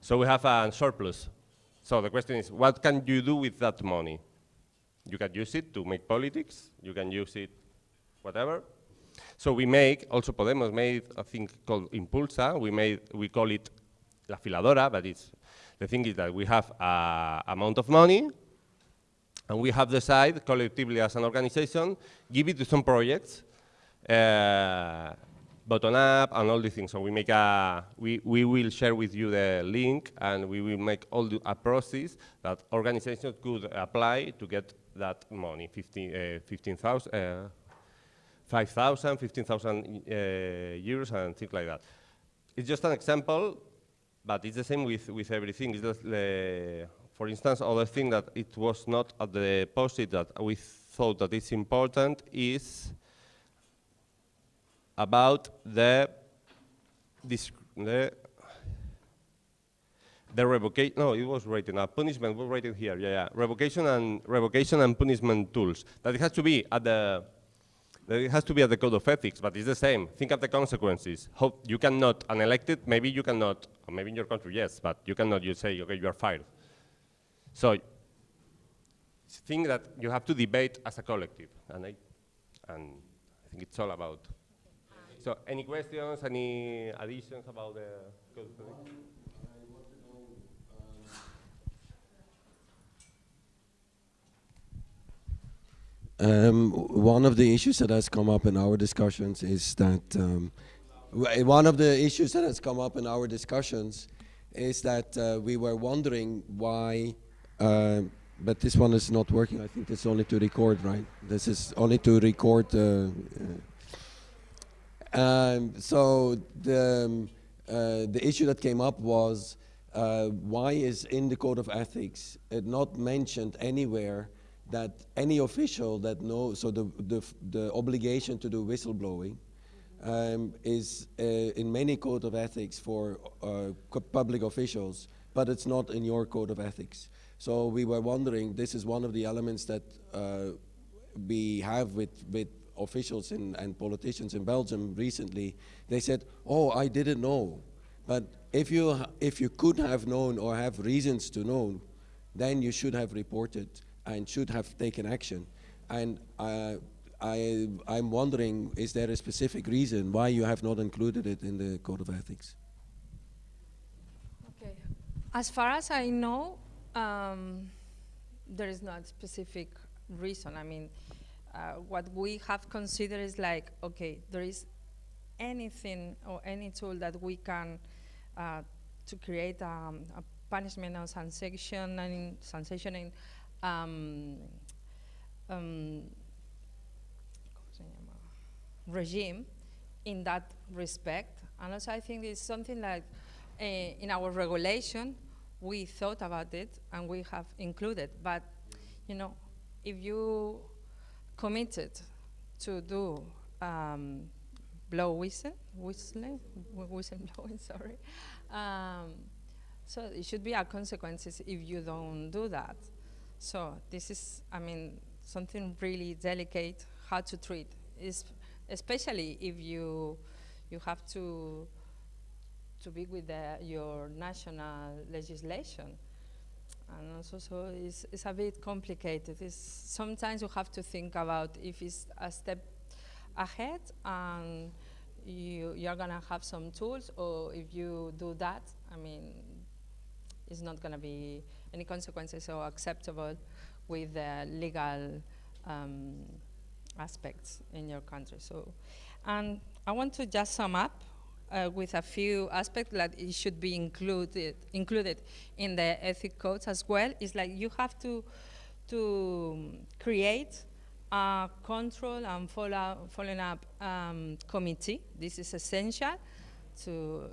So we have a surplus. So the question is, what can you do with that money? You can use it to make politics. You can use it, whatever. So we make, also Podemos made a thing called Impulsa. We made, we call it La Filadora, but it's, the thing is that we have a amount of money, and we have decided collectively as an organization, give it to some projects, uh, button up and all these things. So we make a, we, we will share with you the link and we will make all the, a process that organizations could apply to get that money, 15,000, uh, 15, uh, 5,000, 15,000 uh, euros and things like that. It's just an example, but it's the same with, with everything. It's just the, for instance, other thing that it was not at the post-it that we thought that it's important is about the, the the revocation, no, it was written, a punishment was written here, yeah, yeah. Revocation and, revocation and punishment tools. That it has to be at the, it has to be at the code of ethics, but it's the same. Think of the consequences. How you cannot, unelected, maybe you cannot, maybe in your country, yes, but you cannot, you say, okay, you are fired. So, think that you have to debate as a collective, and I, and I think it's all about. So, any questions, any additions about the code of ethics? Um, one of the issues that has come up in our discussions is that um, one of the issues that has come up in our discussions is that uh, we were wondering why, uh, but this one is not working. I think it's only to record, right? This is only to record. Uh, uh um, so the um, uh, the issue that came up was uh, why is in the code of ethics it not mentioned anywhere that any official that knows, so the, the, the obligation to do whistleblowing um, is uh, in many code of ethics for uh, public officials, but it's not in your code of ethics. So we were wondering, this is one of the elements that uh, we have with, with officials in, and politicians in Belgium recently. They said, oh, I didn't know. But if you, if you could have known or have reasons to know, then you should have reported and should have taken action. And uh, I, I'm wondering, is there a specific reason why you have not included it in the Code of Ethics? Okay. As far as I know, um, there is not specific reason. I mean, uh, what we have considered is like, okay, there is anything or any tool that we can uh, to create um, a punishment or sensation and sensation um, um, regime in that respect. And also I think it's something like uh, in our regulation, we thought about it and we have included, but you know, if you committed to do um, blow whistle, whistling, whistle blowing, [LAUGHS] sorry. Um, so it should be a consequences if you don't do that. So this is, I mean, something really delicate how to treat, is especially if you you have to to be with the, your national legislation. And also, so it's, it's a bit complicated. It's sometimes you have to think about if it's a step ahead and you, you're gonna have some tools, or if you do that, I mean, it's not gonna be any consequences or acceptable with the legal um, aspects in your country. So, and I want to just sum up uh, with a few aspects that it should be included included in the ethic codes as well. It's like you have to to create a control and follow following up um, committee. This is essential to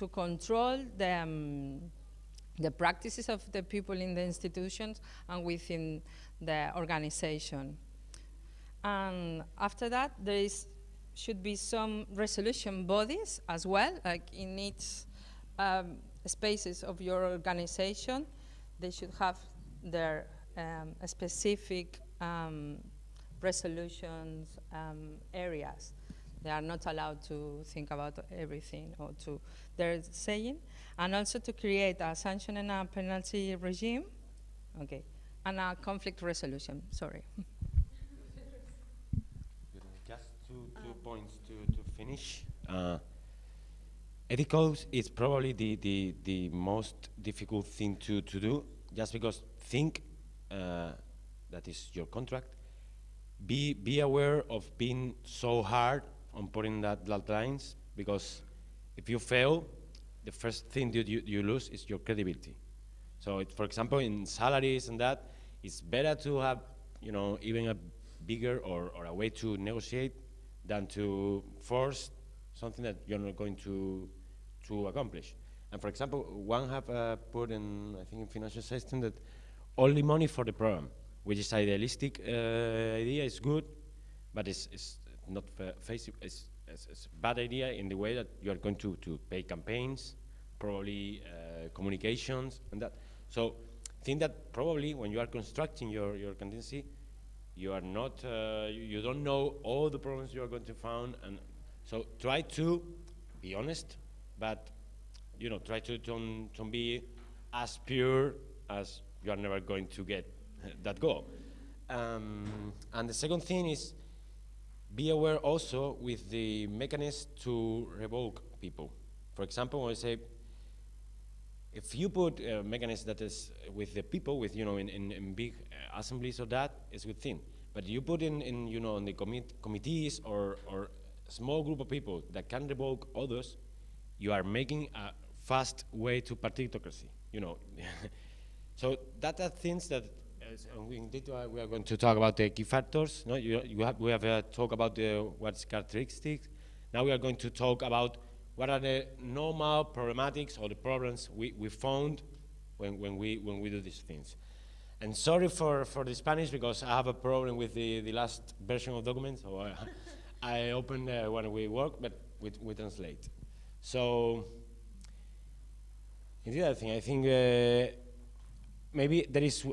to control the, um, the practices of the people in the institutions and within the organization. And after that, there is, should be some resolution bodies as well, like in each um, spaces of your organization, they should have their um, specific um, resolutions um, areas. They are not allowed to think about everything or to their saying, and also to create a sanction and a penalty regime. Okay, and a conflict resolution. Sorry. Just two, two points to, to finish. Uh, ethicals is probably the, the, the most difficult thing to, to do, just because think uh, that is your contract. Be, be aware of being so hard on putting that, that lines, because if you fail, the first thing that you, you lose is your credibility. So, it, for example, in salaries and that, it's better to have, you know, even a bigger or, or a way to negotiate than to force something that you're not going to, to accomplish. And for example, one have uh, put in, I think, in financial system that only money for the program, which is idealistic uh, idea, is good, but it's, it's not face it's, it's, it's, a bad idea in the way that you are going to, to pay campaigns, probably uh, communications, and that. So think that probably when you are constructing your, your contingency, you are not, uh, you, you, don't know all the problems you are going to find, and so try to be honest, but you know, try to don't, don't be as pure as you are never going to get [LAUGHS] that goal. Um, and the second thing is be aware also with the mechanism to revoke people. For example, I say if you put a mechanism that is with the people, with you know, in, in, in big assemblies or that, it's a good thing. But you put in, in you know, in the commit committees or, or small group of people that can revoke others, you are making a fast way to partitocracy, you know. [LAUGHS] so that are things that we, indeed, uh, we are going to talk about the key factors. No, you, you have, we have uh, talked about the, what's characteristics. Now we are going to talk about what are the normal problematics or the problems we, we found when, when, we, when we do these things. And sorry for, for the Spanish because I have a problem with the, the last version of documents. So I, [LAUGHS] I open uh, when we work, but we, we translate. So, in the other thing, I think uh, maybe there is,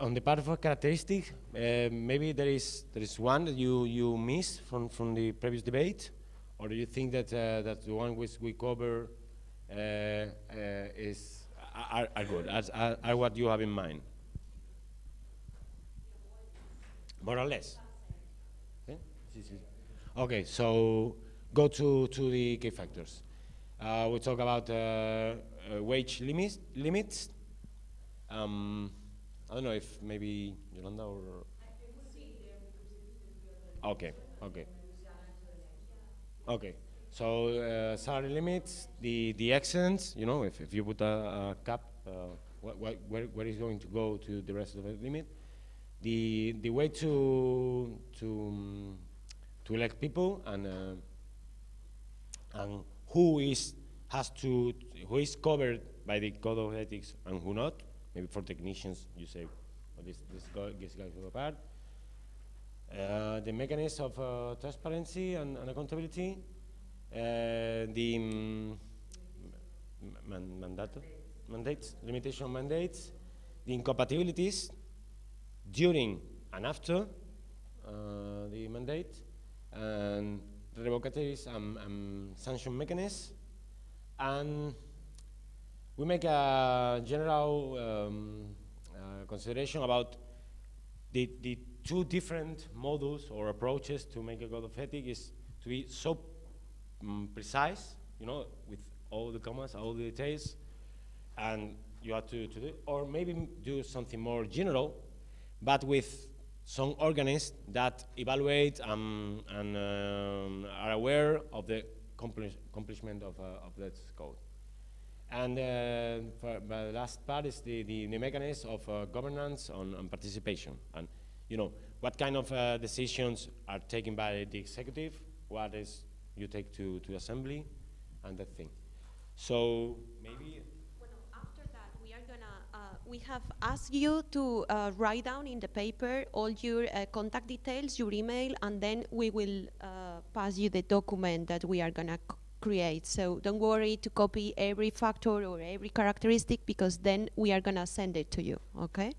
on the part of a characteristic, uh, maybe there is, there is one that you, you miss from, from the previous debate. Or do you think that uh, that the one which we cover uh, uh, is are, are good, as, are, are what you have in mind? More or less. Okay, okay so go to, to the key factors. Uh, we talk about uh, wage limits. limits. Um, I don't know if maybe Yolanda or. Okay, okay. Okay. So uh, salary limits, the the excellence, you know, if, if you put a, a cap, uh, wh wh where where is going to go to the rest of the limit? The the way to to um, to elect people and uh, and who is has to who is covered by the code of ethics and who not. Maybe for technicians, you say, this this guy, this guy go apart. Uh, the mechanism of uh, transparency and, and accountability, uh, the um, man mandates, limitation mandates, the incompatibilities during and after uh, the mandate, and revocatories and, and sanction mechanisms, and we make a general um, uh, consideration about the, the two different models or approaches to make a code of ethics is to be so um, precise, you know, with all the commas, all the details, and you have to, to do, or maybe do something more general, but with some organisms that evaluate um, and um, are aware of the accomplishment of, uh, of that code. And uh, for, the last part is the, the, the mechanism of uh, governance on, on, participation. And, you know, what kind of uh, decisions are taken by the executive, what is you take to, to assembly, and that thing. So maybe After that, we have asked you to uh, write down in the paper all your uh, contact details, your email, and then we will uh, pass you the document that we are going to create. So don't worry to copy every factor or every characteristic because then we are going to send it to you, okay?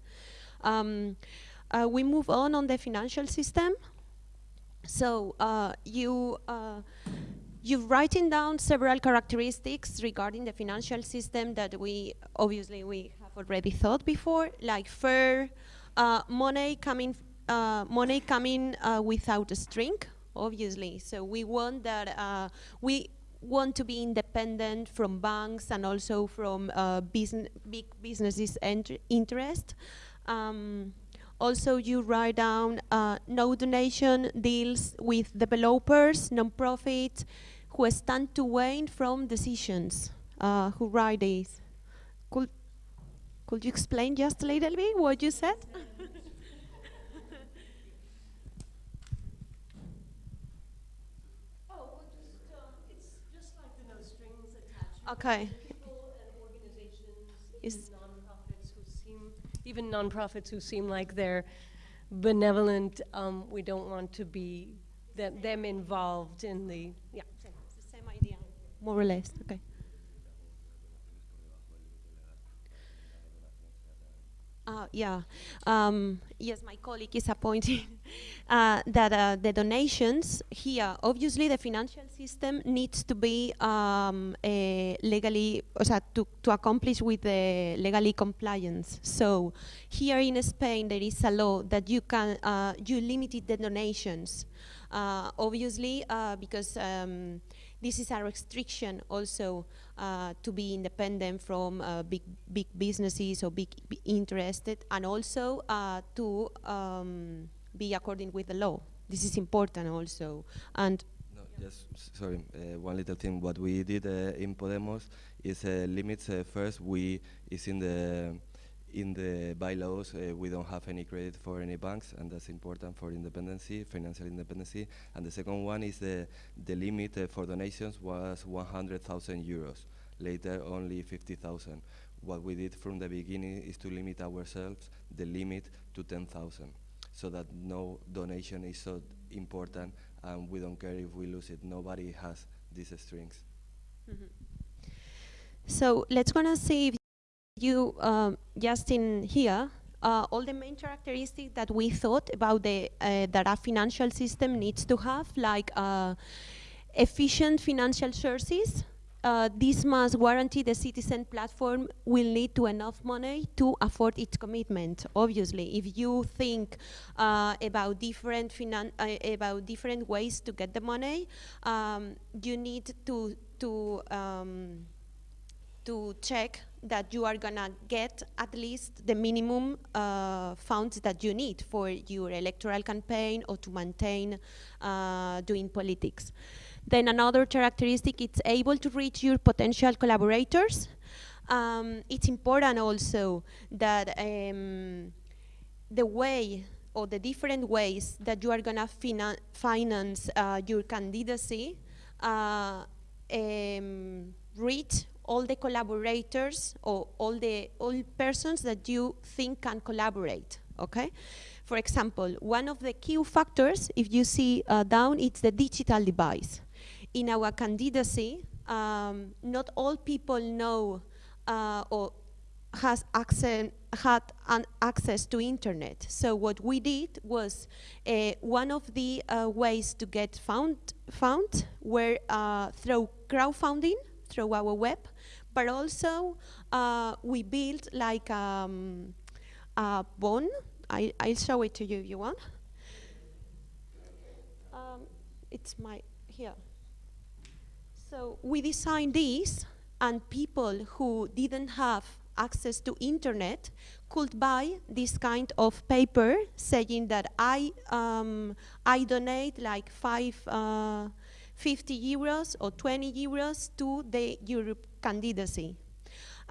Um, uh, we move on on the financial system. So uh, you uh, You've written down several characteristics regarding the financial system that we, obviously we have already thought before, like fair, uh, money coming, uh, money coming uh, without a string, obviously. So we want that we want to be independent from banks and also from uh, big businesses' interest. Um, also, you write down uh, no donation deals with developers, non-profits, who stand to gain from decisions. Uh, who write these. Could, could you explain just a little bit what you said? [LAUGHS] Okay. Is non-profits who seem, even non-profits who seem like they're benevolent, um, we don't want to be them, them involved in the, yeah. It's the same idea, more or less, okay. Uh, yeah, um, yes, my colleague is appointing [LAUGHS] uh, that uh, the donations here, obviously the financial system needs to be um, legally, o to, to accomplish with the legally compliance. So here in Spain there is a law that you can, uh, you limited the donations. Uh, obviously, uh, because um, this is a restriction also uh, to be independent from uh, big big businesses or big interested, and also uh, to um, be according with the law. This is important also. And no, sorry, uh, one little thing. What we did uh, in Podemos is uh, limits. first, we is in the in the bylaws, uh, we don't have any credit for any banks, and that's important for independency, financial independency. And the second one is the, the limit uh, for donations was 100,000 euros. Later, only 50,000. What we did from the beginning is to limit ourselves the limit to 10,000, so that no donation is so important, and we don't care if we lose it. Nobody has these strings. Mm -hmm. So let's gonna see if you um, just in here uh, all the main characteristics that we thought about the uh, that a financial system needs to have, like uh, efficient financial sources. Uh, this must guarantee the citizen platform will need to enough money to afford its commitment. Obviously, if you think uh, about different uh, about different ways to get the money, um, you need to to um, to check that you are gonna get at least the minimum uh, funds that you need for your electoral campaign or to maintain uh, doing politics. Then another characteristic, it's able to reach your potential collaborators. Um, it's important also that um, the way or the different ways that you are gonna fina finance uh, your candidacy uh, um, reach all the collaborators or all the all persons that you think can collaborate, okay? For example, one of the key factors, if you see uh, down, it's the digital device. In our candidacy, um, not all people know uh, or has access, had an access to internet. So what we did was uh, one of the uh, ways to get found, found were uh, through crowdfunding, through our web, but also uh, we built like um, a bone. I, I'll show it to you if you want. Um, it's my, here. So we designed this and people who didn't have access to internet could buy this kind of paper saying that I, um, I donate like five, uh, 50 euros or 20 euros to the Europe candidacy.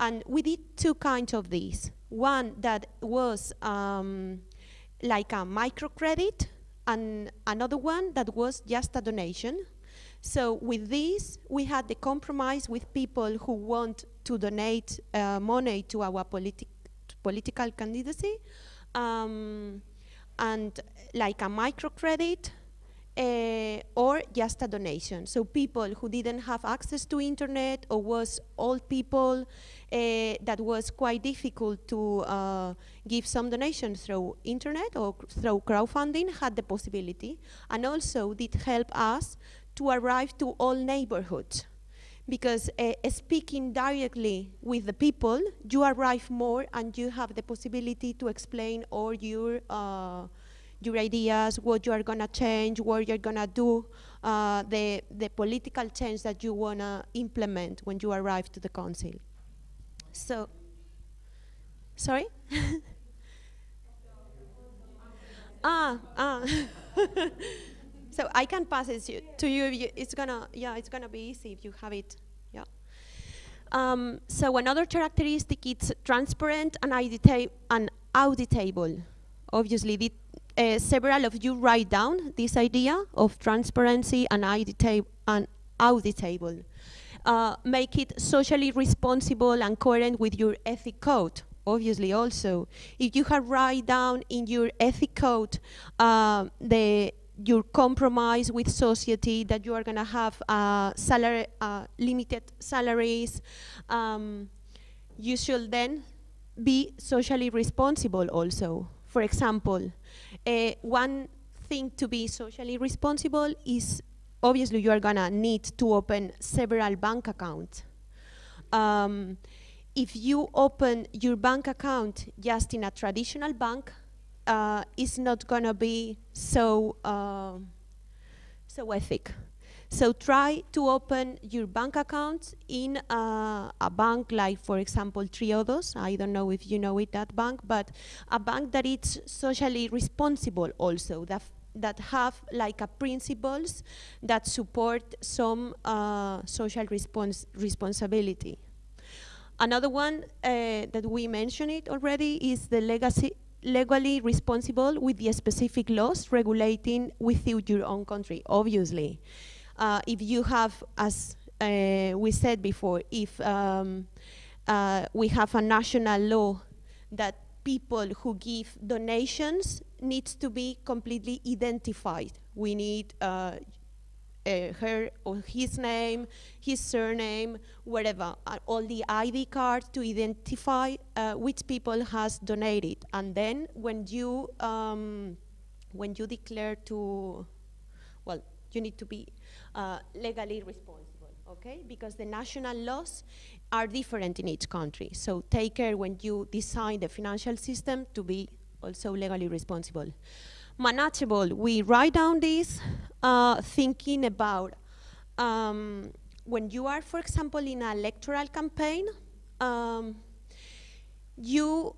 And we did two kinds of these. One that was um, like a microcredit, and another one that was just a donation. So with this, we had the compromise with people who want to donate uh, money to our politi political candidacy, um, and like a microcredit, uh, or just a donation. So people who didn't have access to internet or was old people uh, that was quite difficult to uh, give some donations through internet or through crowdfunding had the possibility and also did help us to arrive to all neighborhoods because uh, speaking directly with the people, you arrive more and you have the possibility to explain all your uh, your ideas, what you are gonna change, what you're gonna do, uh, the the political change that you wanna implement when you arrive to the council. So, sorry. [LAUGHS] ah, ah. [LAUGHS] so I can pass it to- to you. It's gonna, yeah, it's gonna be easy if you have it. Yeah. Um, so another characteristic it's transparent and and auditable. Obviously, uh, several of you write down this idea of transparency and and auditable. Uh, make it socially responsible and coherent with your ethic code. Obviously, also, if you have write down in your ethic code uh, the your compromise with society that you are going to have uh, salary, uh, limited salaries, um, you should then be socially responsible also. For example, uh, one thing to be socially responsible is obviously you are gonna need to open several bank accounts. Um, if you open your bank account just in a traditional bank, uh, it's not gonna be so uh, so ethic. So try to open your bank account in uh, a bank like, for example, Triodos. I don't know if you know it, that bank, but a bank that is socially responsible also, that, that have like a principles that support some uh, social respons responsibility. Another one uh, that we mentioned it already is the legacy legally responsible with the specific laws regulating within your own country, obviously. Uh, if you have, as uh, we said before, if um, uh, we have a national law that people who give donations needs to be completely identified. We need uh, uh, her or his name, his surname, whatever, uh, all the ID cards to identify uh, which people has donated. And then when you um, when you declare to, well, you need to be uh, legally responsible, okay? Because the national laws are different in each country. So take care when you design the financial system to be also legally responsible manageable. We write down this uh, thinking about um, when you are, for example, in an electoral campaign, um, you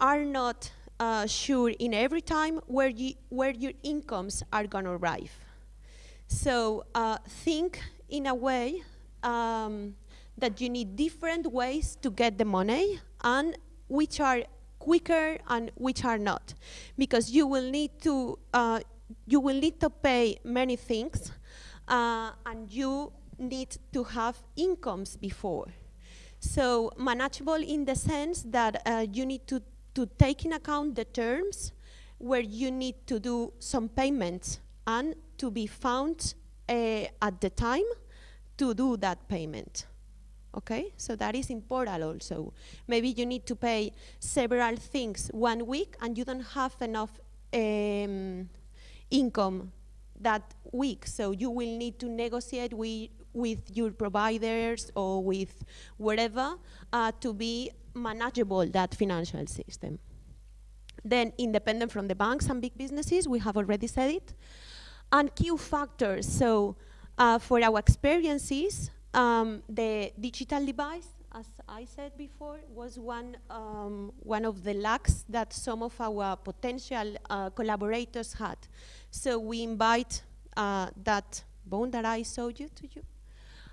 are not uh, sure in every time where, you, where your incomes are going to arrive. So uh, think in a way um, that you need different ways to get the money and which are quicker and which are not. Because you will need to uh, you will need to pay many things uh, and you need to have incomes before. So manageable in the sense that uh, you need to, to take in account the terms where you need to do some payments and to be found uh, at the time to do that payment okay? So that is important also. Maybe you need to pay several things one week and you don't have enough um, income that week, so you will need to negotiate with, with your providers or with whatever uh, to be manageable that financial system. Then independent from the banks and big businesses, we have already said it. And key factors, so uh, for our experiences, um, the digital device, as I said before, was one, um, one of the lacks that some of our potential uh, collaborators had. So we invite uh, that bone that I showed you to you.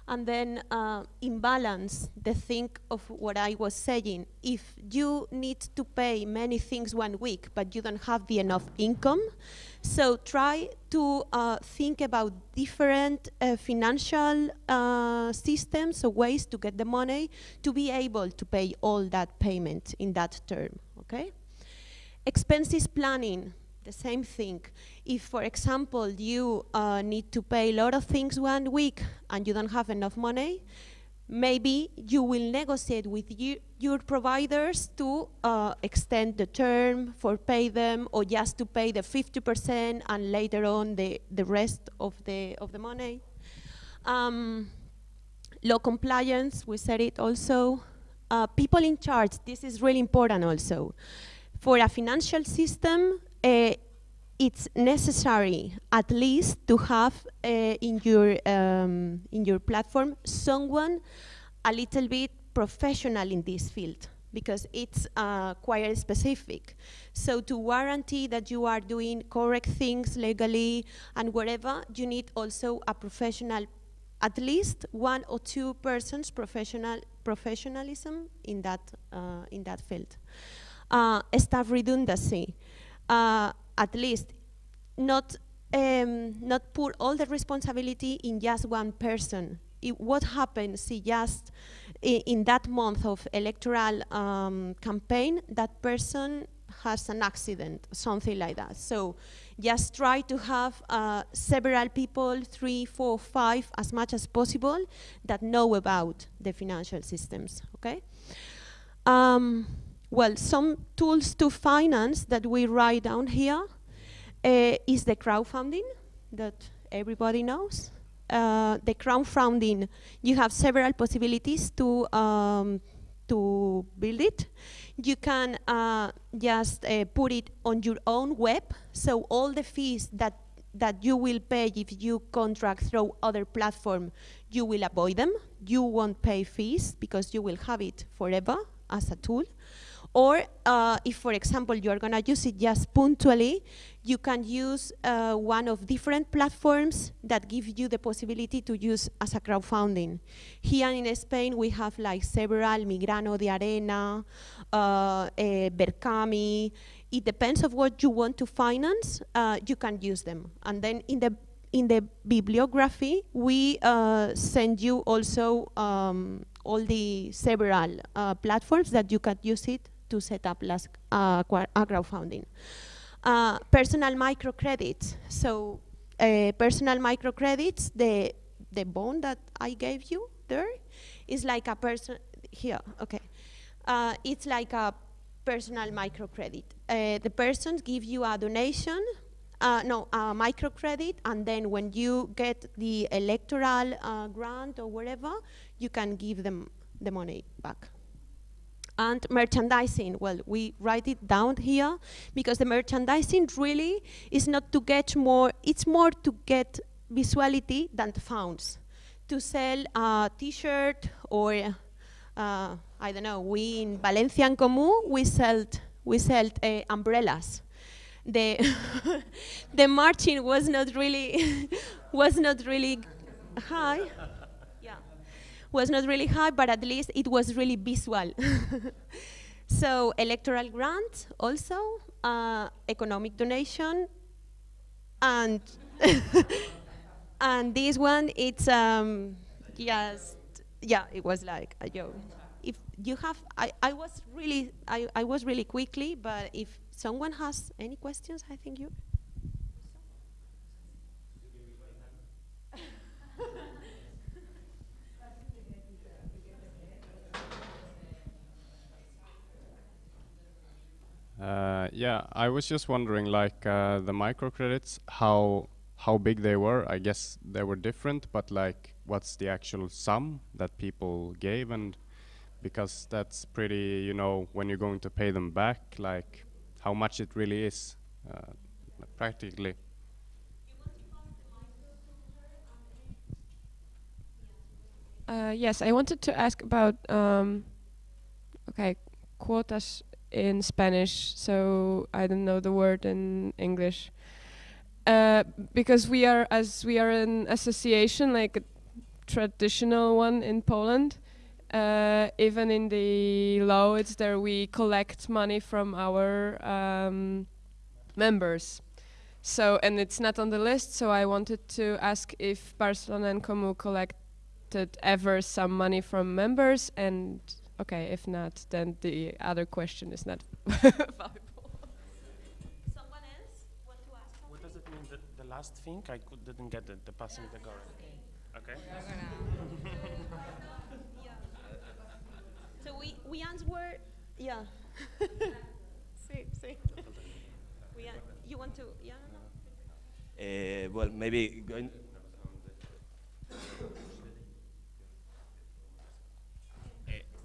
And then uh, imbalance the thing of what I was saying. If you need to pay many things one week, but you don't have the enough income, so try to uh, think about different uh, financial uh, systems or ways to get the money to be able to pay all that payment in that term, okay? Expenses planning, the same thing. If, for example, you uh, need to pay a lot of things one week and you don't have enough money, maybe you will negotiate with you, your providers to uh, extend the term for pay them or just to pay the 50% and later on the, the rest of the, of the money. Um, law compliance, we said it also. Uh, people in charge, this is really important also. For a financial system, uh, it's necessary at least to have uh, in your um, in your platform someone a little bit professional in this field because it's uh, quite specific. So to guarantee that you are doing correct things legally and whatever, you need also a professional, at least one or two persons professional professionalism in that uh, in that field. Uh, staff redundancy, uh, at least not um, not put all the responsibility in just one person. It, what happens if just in that month of electoral um, campaign, that person has an accident, something like that. So just try to have uh, several people, three, four, five, as much as possible, that know about the financial systems, okay? Um, well, some tools to finance that we write down here uh, is the crowdfunding that everybody knows uh, the crowdfunding, you have several possibilities to um, to build it. You can uh, just uh, put it on your own web, so all the fees that that you will pay if you contract through other platform, you will avoid them. You won't pay fees because you will have it forever as a tool. Or uh, if, for example, you are going to use it just punctually, you can use uh, one of different platforms that give you the possibility to use as a crowdfunding. Here in Spain, we have like several, Mi Grano de Arena, uh, eh, Verkami. It depends of what you want to finance, uh, you can use them. And then in the in the bibliography, we uh, send you also um, all the several uh, platforms that you can use it to set up last, uh, crowdfunding. Uh, personal microcredits. So uh, personal microcredits, the, the bond that I gave you there is like a person, here, okay. Uh, it's like a personal microcredit. Uh, the person give you a donation uh, no, a microcredit, and then when you get the electoral uh, grant or whatever, you can give them the money back and merchandising. Well, we write it down here because the merchandising really is not to get more, it's more to get visuality than funds. To sell a t-shirt or, uh, I don't know, we in Valencia en Comú, we sell we sold uh, umbrellas. The, [LAUGHS] the margin was not really, [LAUGHS] was not really high was not really high, but at least it was really visual. [LAUGHS] so electoral grant also, uh, economic donation, and [LAUGHS] and this one it's um, just yeah, it was like a joke. If you have, I, I was really I, I was really quickly, but if someone has any questions, I think you. Uh, yeah, I was just wondering, like uh, the microcredits, how how big they were. I guess they were different, but like, what's the actual sum that people gave, and because that's pretty, you know, when you're going to pay them back, like how much it really is, uh, practically. Uh, yes, I wanted to ask about um, okay quotas in Spanish, so I don't know the word in English. Uh, because we are, as we are an association, like a traditional one in Poland, uh, even in the law, it's there we collect money from our um, members. So, and it's not on the list, so I wanted to ask if Barcelona en Comú collected ever some money from members and Okay, if not, then the other question is not [LAUGHS] valuable. Someone else want to ask something? What does it mean, the, the last thing? I could, didn't get it, the passing the guard. Okay. yeah. [LAUGHS] So we, we answer, yeah. [LAUGHS] sí, sí. we you want to, yeah? No. Uh, well, maybe going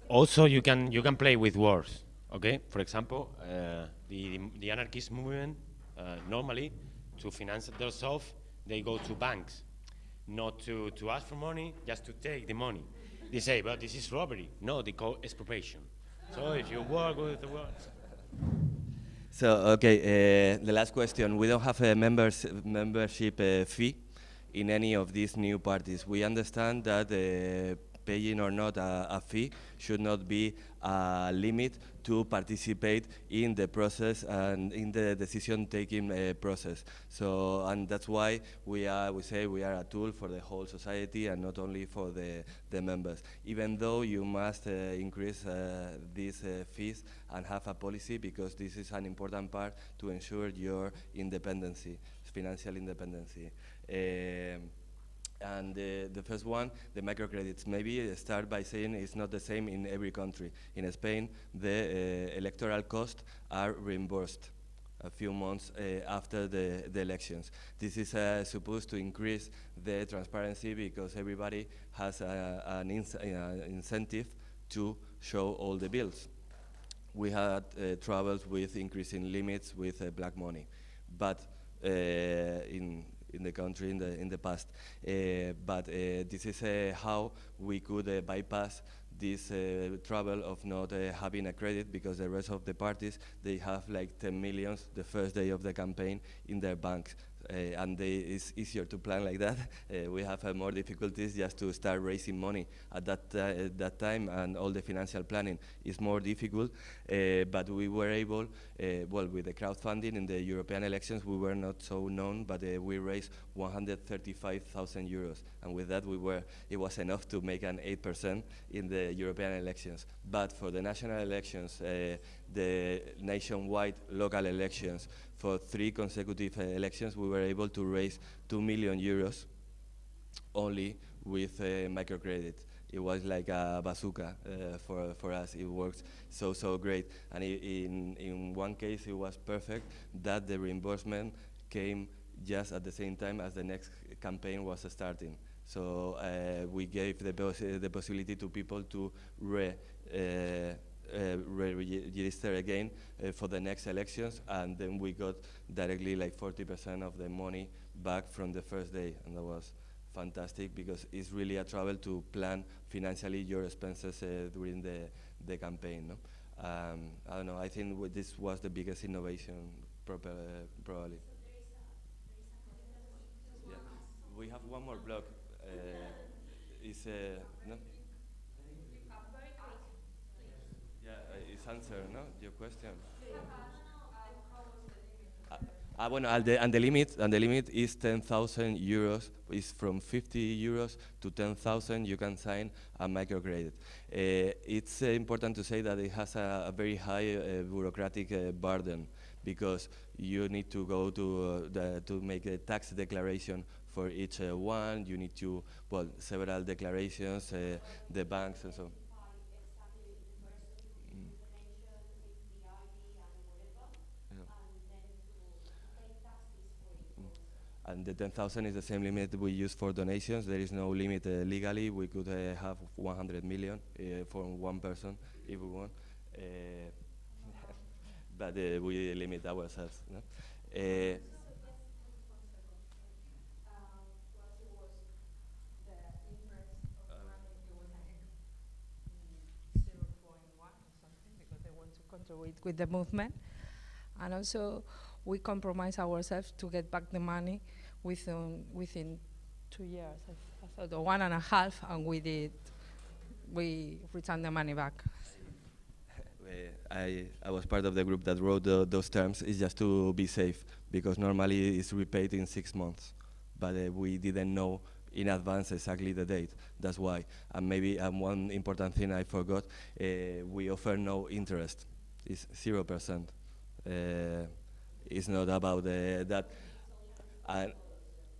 also you can you can play with words. Okay, for example, uh, the the anarchist movement uh, normally to finance themselves they go to banks, not to to ask for money, just to take the money. They say, but this is robbery. No, they call expropriation. So if you work with the words. So, okay, uh, the last question. We don't have a members, membership uh, fee in any of these new parties. We understand that uh, paying or not a, a, fee should not be a limit to participate in the process and in the decision-taking uh, process. So, and that's why we are, we say we are a tool for the whole society and not only for the, the members. Even though you must uh, increase uh, these uh, fees and have a policy because this is an important part to ensure your independency, financial independency. Um, and the, the first one, the microcredits. Maybe start by saying it's not the same in every country. In Spain, the uh, electoral costs are reimbursed a few months uh, after the, the elections. This is uh, supposed to increase the transparency because everybody has a, an ins incentive to show all the bills. We had troubles with increasing limits with black money, but in in the country in the in the past. Uh, but uh, this is uh, how we could bypass this uh, trouble of not uh, having a credit because the rest of the parties they have like 10 millions the first day of the campaign in their banks Uh, and they, it's easier to plan like that. [LAUGHS] Uh, we have uh, more difficulties just to start raising money at that, at that time, and all the financial planning is more difficult. Uh, but we were able, well, with the crowdfunding in the European elections, we were not so known, but we raised 135,000 euros, and with that, we were it was enough to make an 8% in the European elections. But for the national elections, the nationwide local elections, for three consecutive uh, elections, we were able to raise 2 million euros only with uh, microcredit. It was like a bazooka uh, for, for us. It worked so, so great. And in, in one case, it was perfect that the reimbursement came just at the same time as the next campaign was starting. So uh, we gave the, pos the possibility to people to re, uh, uh, register again uh, for the next elections, and then we got directly like 40% of the money back from the first day, and that was fantastic because it's really a trouble to plan financially your expenses uh, during the, the campaign. No? Um, I don't know, I think this was the biggest innovation proper, uh, probably. Yeah. We have one more block. Uh, is, uh, no? Answer, no? Your question. Uh, uh, bueno, and the, and the limit and the limit is 10,000 euros. Is from 50 euros to 10,000. You can sign a microcredit. Uh, it's uh, important to say that it has a, a very high uh, bureaucratic uh, burden because you need to go to the, to make a tax declaration for each one. You need to well several declarations, the banks and so. And the 10,000 is the same limit we use for donations. There is no limit uh, legally. We could uh, have 100 million uh, for one person if we want, uh, [LAUGHS] but uh, we limit ourselves. No? Uh, with the movement, and also we compromise ourselves to get back the money within within two years. I, I thought one and a half, and we did. We returned the money back. I, I was part of the group that wrote the, those terms. It's just to be safe because normally it's repaid in six months, but uh, we didn't know in advance exactly the date. That's why. And maybe um, one important thing I forgot: uh, we offer no interest. It's zero percent. Uh, it's not about uh, that. And,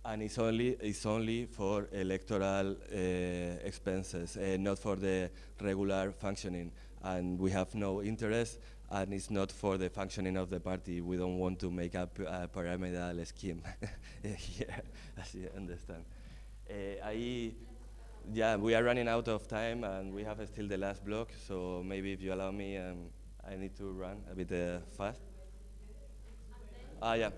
and it's only it's only for electoral uh, expenses, uh, not for the regular functioning. And we have no interest, and it's not for the functioning of the party. We don't want to make up a pyramidal scheme [LAUGHS] here, [LAUGHS] as you understand. Uh, ahí yeah, we are running out of time and we have still the last block, so maybe if you allow me, um, I need to run a bit fast. Ah, yeah.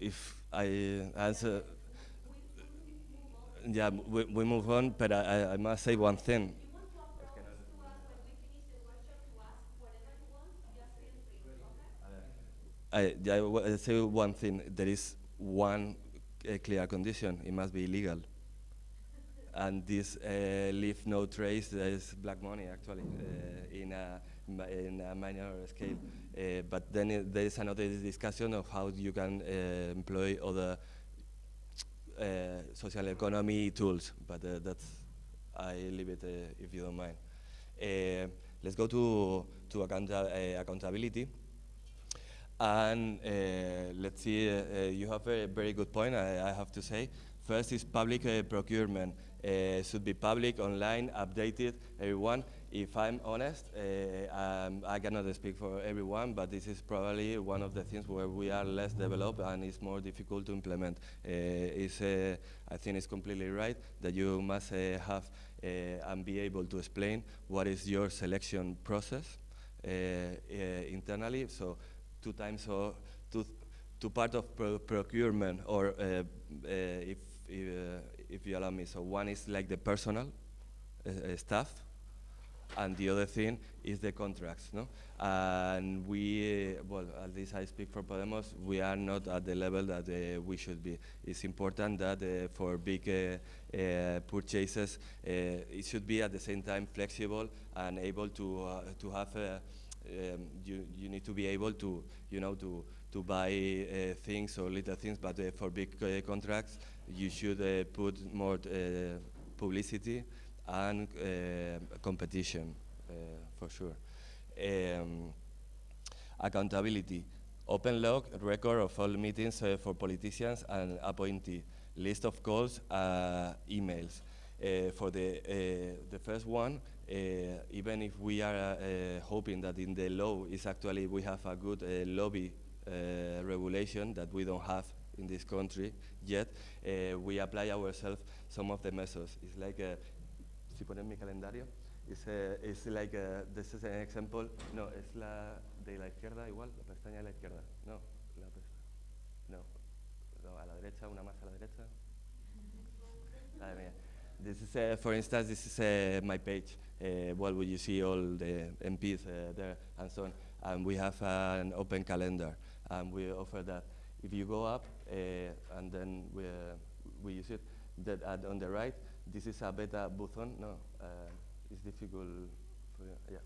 If I answer, yeah, we, we move on, but I, I- must say one thing. I, I say one thing. There is one uh, clear condition. It must be illegal. And this uh, leave no trace. There is black money actually uh, in a in a minor scale. Uh, but then there is another discussion of how you can uh, employ other uh, social economy tools. But that's I leave it if you don't mind. Let's go to to accounta- accountability. And let's see, you have a very good point, I, I have to say. First is public procurement. Should be public, online, updated, everyone. If I'm honest, uh, um, I cannot speak for everyone, but this is probably one of the things where we are less developed and it's more difficult to implement. Uh, it's, uh, I think it's completely right that you must have and be able to explain what is your selection process internally. So two times or two, two part of pro procurement or if, if, if you allow me. So one is like the personal stuff and the other thing is the contracts, no? And we, well, at least I speak for Podemos, we are not at the level that uh, we should be. It's important that uh, for big uh, uh, purchases, uh, it should be at the same time flexible and able to uh, to have. Um, you you need to be able to you know to to buy things or little things, but for big contracts, you should put more publicity and uh, competition uh, for sure. Um, accountability, open log record of all meetings uh, for politicians and appointee, list of calls, uh, emails. Uh, for the uh, the first one, uh, even if we are uh, hoping that in the law is actually we have a good uh, lobby uh, regulation that we don't have in this country yet, uh, we apply ourselves some of the measures. It's like si ponen mi calendario, a, it's like a, this is an example. No, es la de la izquierda igual, la pestaña de la izquierda. No, la no, no, a la derecha, una más a la derecha. Madre mía. This is, uh, for instance, this is uh, my page. Uh, well, where you see all the MPs uh, there and so on. And we have uh, an open calendar, and we offer that. If you go up, uh, and then we, uh, we use it, that on the right, this is a beta button. No, uh, it's difficult. For, yeah,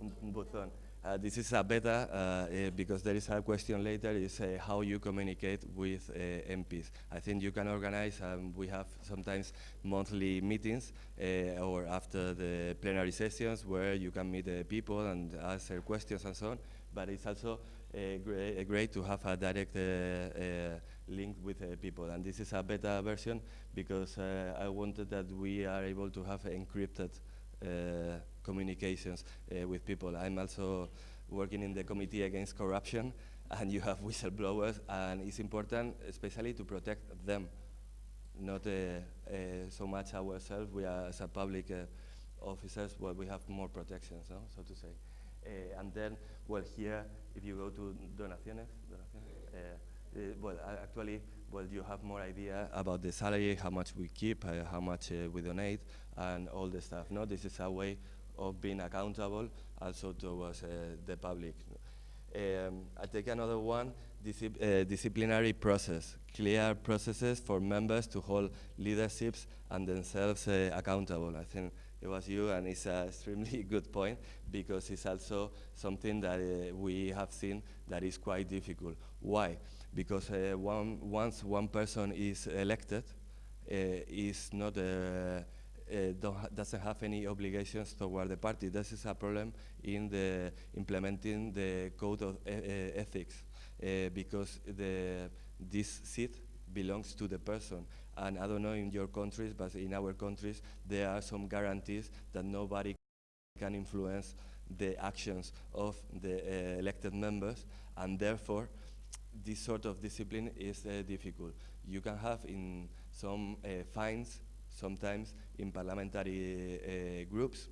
un button. Uh, this is a beta uh, uh, because there is a question later is uh, how you communicate with uh, MPs. I think you can organize, um, we have sometimes monthly meetings uh, or after the plenary sessions where you can meet the people and answer questions and so on, but it's also great to have a direct uh, with uh, people. And this is a beta version because uh, I wanted that we are able to have encrypted uh, communications uh, with people. I'm also working in the Committee Against Corruption, [LAUGHS] and you have whistleblowers, and it's important, especially to protect them, not uh, uh, so much ourselves. We are, as a public officers, well, we have more protections, no? so to say. And then, well, here, if you go to donaciones, donaciones well, uh, actually, well, you have more idea about the salary, how much we keep, uh, how much uh, we donate, and all the stuff. No, this is a way of being accountable also towards the public. Um, I take another one, uh, disciplinary process, clear processes for members to hold leaderships and themselves uh, accountable. I think it was you, and it's an extremely [LAUGHS] good point because it's also something that uh, we have seen that is quite difficult. Why? Because uh, one, once one person is elected, uh, is not uh, uh, doesn't have any obligations toward the party. This is a problem in the implementing the code of e ethics because the this seat belongs to the person. And I don't know in your countries, but in our countries, there are some guarantees that nobody can influence the actions of the uh, elected members, and therefore, this sort of discipline is uh, difficult. You can have in some uh, fines, sometimes in parliamentary uh, groups,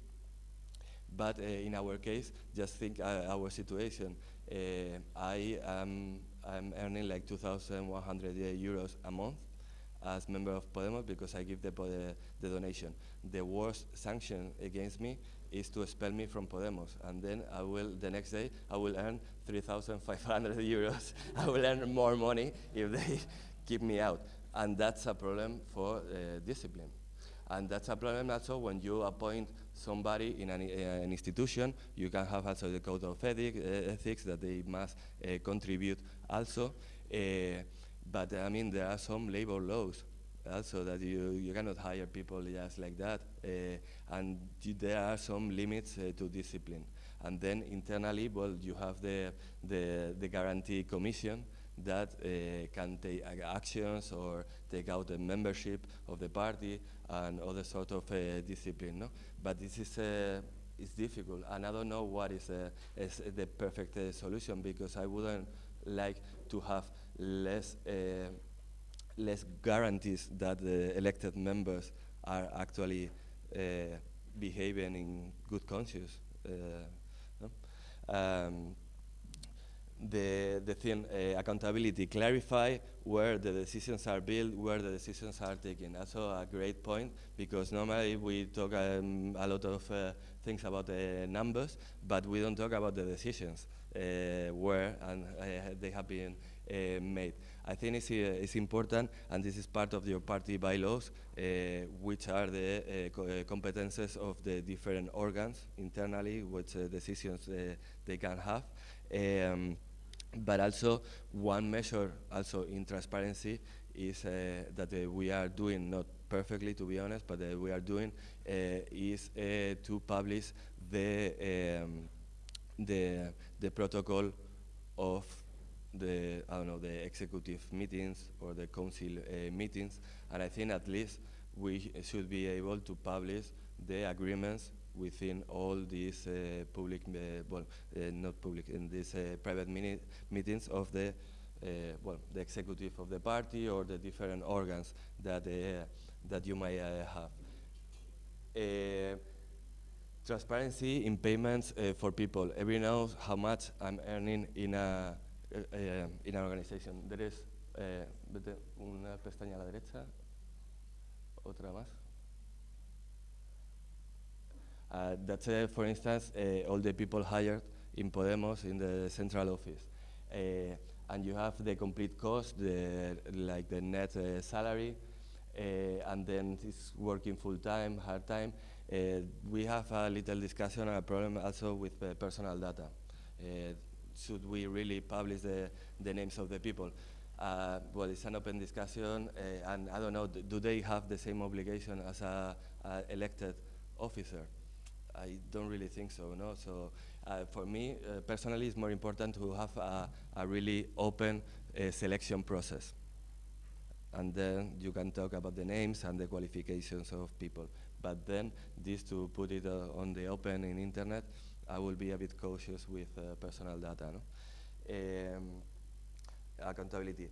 but uh, in our case, just think uh, our situation. I am I'm earning like 2,100 euros a month as member of Podemos because I give the, the, donation. The worst sanction against me is to expel me from Podemos, and then I will, the next day, I will earn 3,500 [LAUGHS] euros. I will earn more money if they [LAUGHS] keep me out. And that's a problem for uh, discipline. And that's a problem also when you appoint somebody in an, uh, an institution, you can have also the code of uh, ethics that they must uh, contribute also. Uh, but I mean, there are some labor laws also that you, you cannot hire people just like that. Uh, and there are some limits uh, to discipline. And then internally, well, you have the, the, the guarantee commission that uh, can take actions or take out the membership of the party and other sort of uh, discipline. No? But this is uh, it's difficult, and I don't know what is, uh, is the perfect uh, solution because I wouldn't like to have less uh, less guarantees that the elected members are actually uh, behaving in good conscience. No? Um, the, the thing, uh, accountability, clarify where the decisions are built, where the decisions are taken. That's a great point because normally we talk um, a lot of uh, things about the numbers, but we don't talk about the decisions, uh, where and they have been made. I think it's, uh, it's important, and this is part of your party bylaws, which are the co competences of the different organs internally, which decisions they can have. Um, but also one measure also in transparency is uh, that uh, we are doing, not perfectly to be honest, but uh, we are doing is to publish the, um, the, the protocol of the, I don't know, the executive meetings or the council uh, meetings, and I think at least we should be able to publish the agreements within all these uh, public, uh, well, uh, not public, in these uh, private meetings of the, uh, well, the executive of the party or the different organs that, that you may have. transparency in payments for people. Every knows how much I'm earning in a, in an organization. There is una pestaña a la derecha, otra más. Uh, that's, uh, for instance, uh, all the people hired in Podemos in the central office. Uh, and you have the complete cost, the, like the net uh, salary, uh, and then it's working full time, hard time. we have a little discussion and a problem also with personal data. Should we really publish the, the names of the people? well, it's an open discussion, and I don't know, do they have the same obligation as a, a elected officer? I don't really think so. No, so uh, for me uh, personally, it's more important to have a, a really open uh, selection process, and then you can talk about the names and the qualifications of people. But then this to put it uh, on the open in internet, I will be a bit cautious with uh, personal data. No? Um, accountability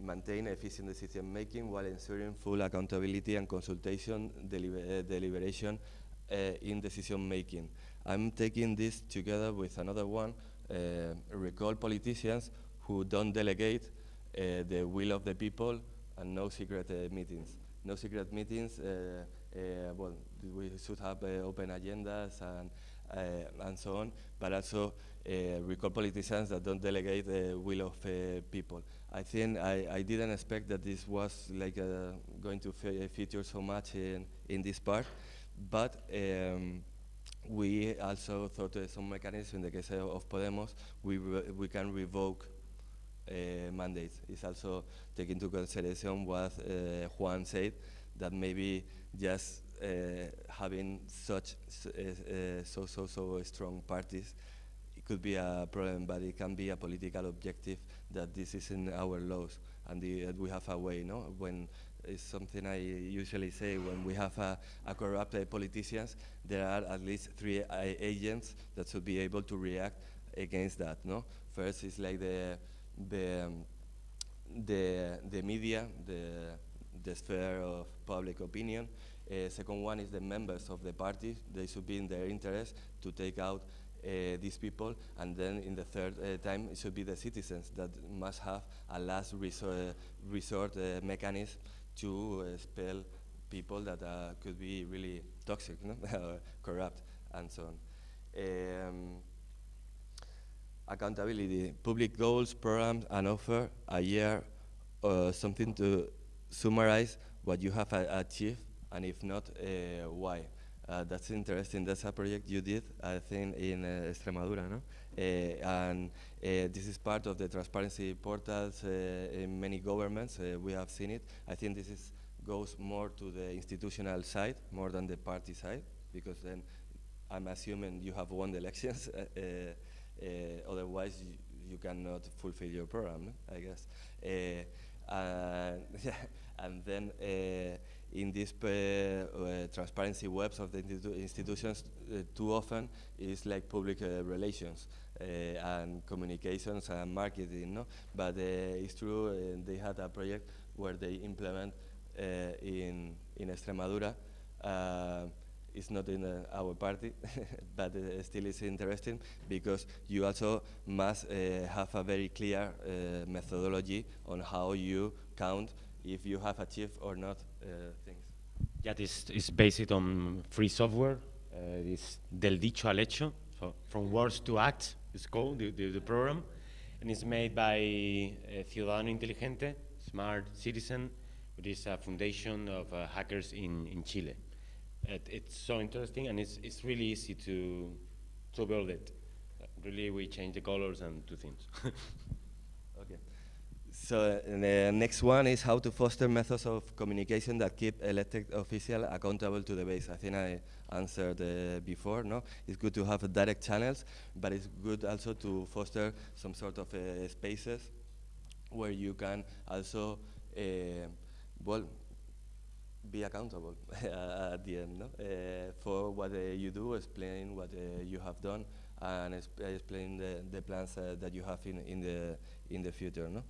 maintain efficient decision making while ensuring full accountability and consultation deliber uh, deliberation uh, in decision making. I'm taking this together with another one, uh, recall politicians who don't delegate the will of the people and no secret meetings. No secret meetings, well, we should have open agendas and, and so on, but also recall politicians that don't delegate the will of uh, people. I think I, I, didn't expect that this was like uh, going to feature so much in, in this part, but um, we also thought uh, some mechanism in the case of Podemos, we, we can revoke uh, mandates. It's also taking into consideration what uh, Juan said, that maybe just having such uh, uh, so so so strong parties it could be a problem, but it can be a political objective that this is in our laws and the, uh, we have a way. No, when it's something I usually say when we have a, a corrupt uh, politicians, there are at least three uh, agents that should be able to react against that. No, first is like the the um, the the media, the the sphere of public opinion. Uh, second one is the members of the party. They should be in their interest to take out uh, these people. And then in the third uh, time, it should be the citizens that must have a last resort, resort uh, mechanism to expel people that uh, could be really toxic, no? [LAUGHS] corrupt, and so on. Um, accountability, public goals, programs, and offer a year, uh, something to summarize what you have achieved, and if not, uh, why. Uh, that's interesting. That's a project you did, I think, in uh, Extremadura, no? Uh, and uh, this is part of the transparency portals uh, in many governments. Uh, we have seen it. I think this is goes more to the institutional side more than the party side, because then I'm assuming you have won the elections. uh, uh, uh, otherwise, you, you cannot fulfill your program? I guess. Uh, and, [LAUGHS] and then uh, in these uh, uh, transparency webs of the institu- institutions, uh, too often is like public relations and communications and marketing, no? But it's true, they had a project where they implement in, in Extremadura it's not in uh, our party, [LAUGHS] but uh, still it's interesting because you also must uh, have a very clear methodology on how you count if you have achieved or not things. Yeah, this is based on free software. Uh, this del dicho al hecho, so from words to act it's called the, the, the program, and it's made by uh, Ciudadano Inteligente, Smart Citizen, which is a foundation of uh, hackers in, in Chile. It, it's so interesting, and it's, it's really easy to to build it. Uh, really, we change the colors and two things. [LAUGHS] So the next one is how to foster methods of communication that keep elected officials accountable to the base. I think I answered uh, before. No, it's good to have direct channels, but it's good also to foster some sort of uh, spaces where you can also, uh, well, be accountable [LAUGHS] at the end no? uh, for what uh, you do, explain what uh, you have done, and exp- explain the, the plans that you have in, in the in the future. No?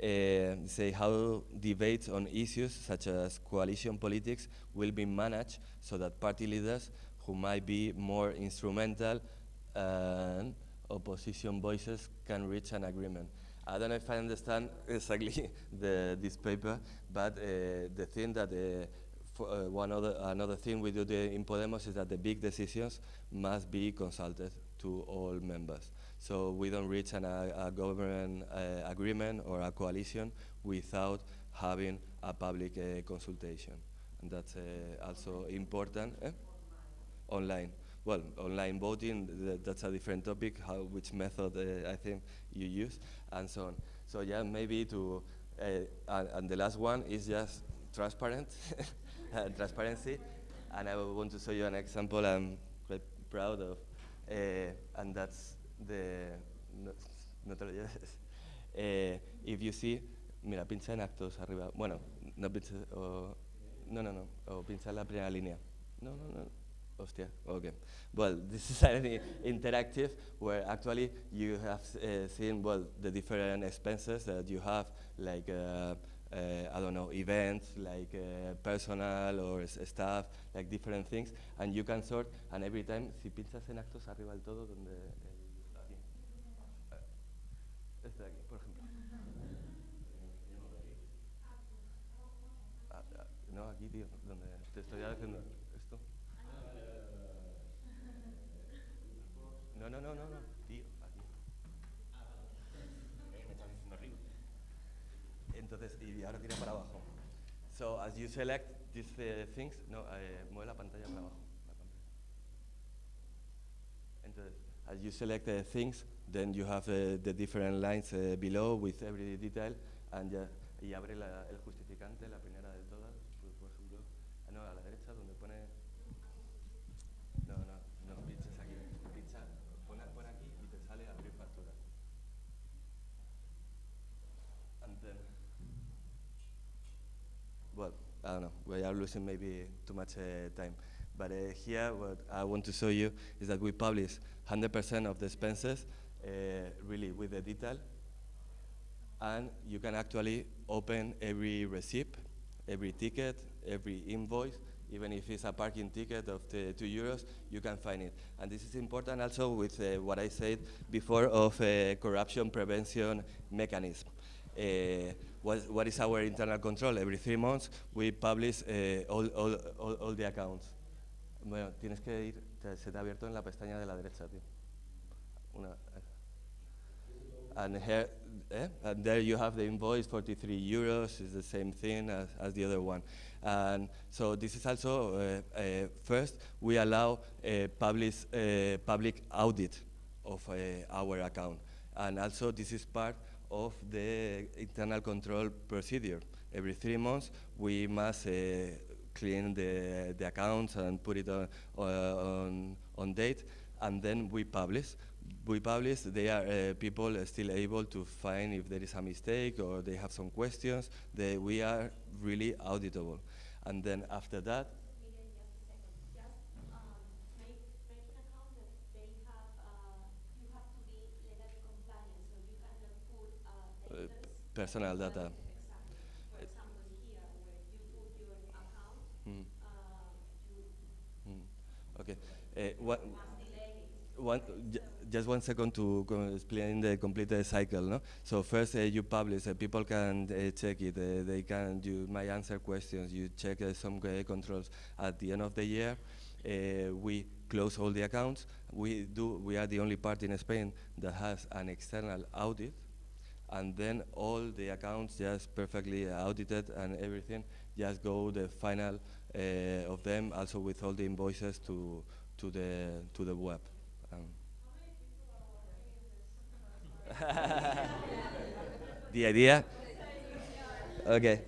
Uh, say how debates on issues such as coalition politics will be managed so that party leaders who might be more instrumental and opposition voices can reach an agreement. I don't know if I understand [LAUGHS] exactly the, this paper, but uh, the thing that uh, uh, one other another thing we do in Podemos is that the big decisions must be consulted to all members. So we don't reach an, a, a government uh, agreement or a coalition without having a public uh, consultation, and that's uh, also important. eh? Online. Well, online voting, th that's a different topic, how, which method uh, I think you use, and so on. So yeah, maybe to, uh, and, the last one is just transparent, [LAUGHS] uh, transparency, and I want to show you an example I'm quite proud of, uh, and that's lleves. Eh, if you see, mira, pincha en actos arriba, bueno, no pincha, o, no, no, no, o pincha en la primera línea. No, no, no. Hostia, okay. Well, [LAUGHS] this is an interactive where actually you have uh, seen, well, the different expenses that you have, like, uh, uh, I don't know, events, like uh, personal or staff, like different things, and you can sort, and every time, si pinchas en actos arriba del todo, donde, te estoy haciendo esto. No, no, no, no, no, tío, aquí. Eh, me estás diciendo arriba. Entonces, y ahora tira para abajo. So, as you select these uh, things, no, eh, mueve la pantalla para abajo. Entonces, as you select uh, things, then you have uh, the different lines uh, below with every detail, and ya, y abre la- el justificante, la primera de I don't know, we are losing maybe too much uh, time. But uh, here, what I want to show you is that we publish 100% of the expenses uh, really with the detail. And you can actually open every receipt, every ticket, every invoice, even if it's a parking ticket of two euros, you can find it. And this is important also with uh, what I said before of corruption prevention mechanism. Uh, what, what is our internal control? Every three months, we publish uh, all, all, all, all the accounts. Bueno, tienes que ir, te, se te ha abierto en la pestaña de la derecha, tío. Una, and here, eh? and there you have the invoice, 43 euros, is the same thing as, as the other one. And so this is also, uh, uh, first, we allow uh, public, uh, public audit of our account. And also this is part of the internal control procedure. Every three months, we must uh, clean the, the accounts and put it on, on, on date, and then we publish we publish, they are uh, people uh, still able to find if there is a mistake or they have some questions. They, we are really auditable. And then after that, personal data. Mm. Mm. Okay. What, one, just one second to explain the complete uh, cycle. No? So first uh, you publish, uh, people can uh, check it, uh, they can, you might answer questions, you check some controls. At the end of the year, we close all the accounts. We do, we are the only party in Spain that has an external audit, and then all the accounts just perfectly audited and everything just go the final of them, also with all the invoices to to the to the web. Um, [LAUGHS] the idea, okay,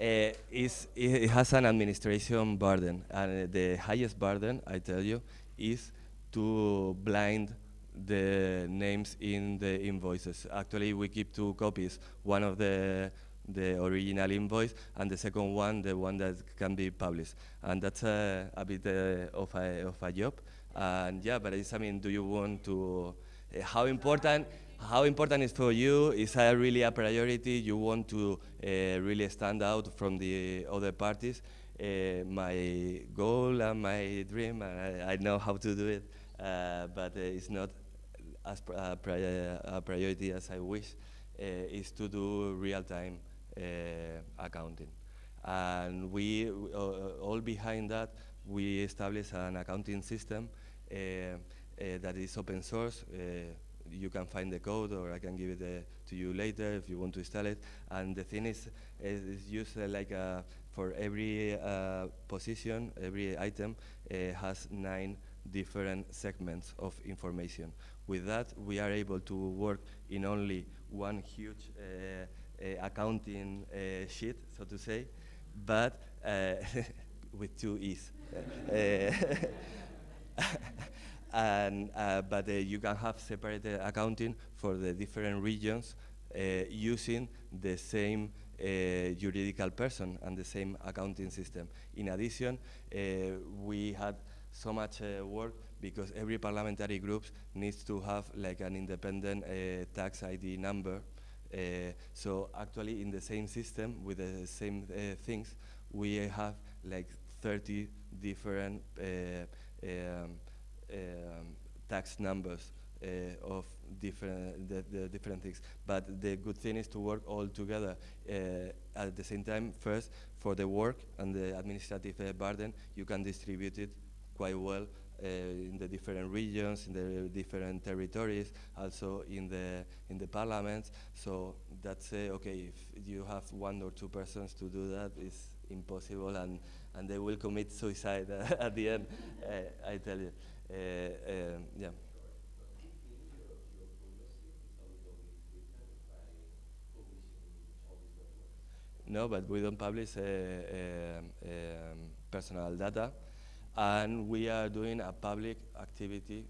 uh, is it has an administration burden, and uh, the highest burden, I tell you, is to blind the names in the invoices. Actually, we keep two copies. One of the the original invoice, and the second one, the one that can be published. And that's a bit uh, of, a, of a job. And yeah, but it's, I mean, do you want to, uh, how important, how important is for you? Is that really a priority? You want to uh, really stand out from the other parties? Uh, my goal and my dream, and I, I know how to do it, uh, but it's not as a, pri uh, a, uh, priority as I wish, uh, is to do real-time uh, accounting. And we, all behind that, we established an accounting system uh, uh, that is open source. Uh, you can find the code or I can give it to you later if you want to install it. And the thing is, it's used like for every position, every item has nine different segments of information. With that, we are able to work in only one huge uh, uh, accounting uh, sheet, so to say, but [LAUGHS] with two E's. [LAUGHS] and, uh, but uh, you can have separate uh, accounting for the different regions using the same juridical person and the same accounting system. In addition, we had so much work because every parliamentary group needs to have like an independent uh, tax ID number. Uh, so actually in the same system with the same uh, things, we have like 30 different um, um, tax numbers uh, of different the, the, different things. But the good thing is to work all together uh, at the same time. First, for the work and the administrative uh, burden, you can distribute it quite well uh, in the different regions, in the different territories, also in the in the parliaments. So that's uh, okay. If you have one or two persons to do that, it's impossible, and and they will commit suicide [LAUGHS] at the end. Uh, I tell you, yeah. No, but we don't publish um, personal data, and we are doing a public activity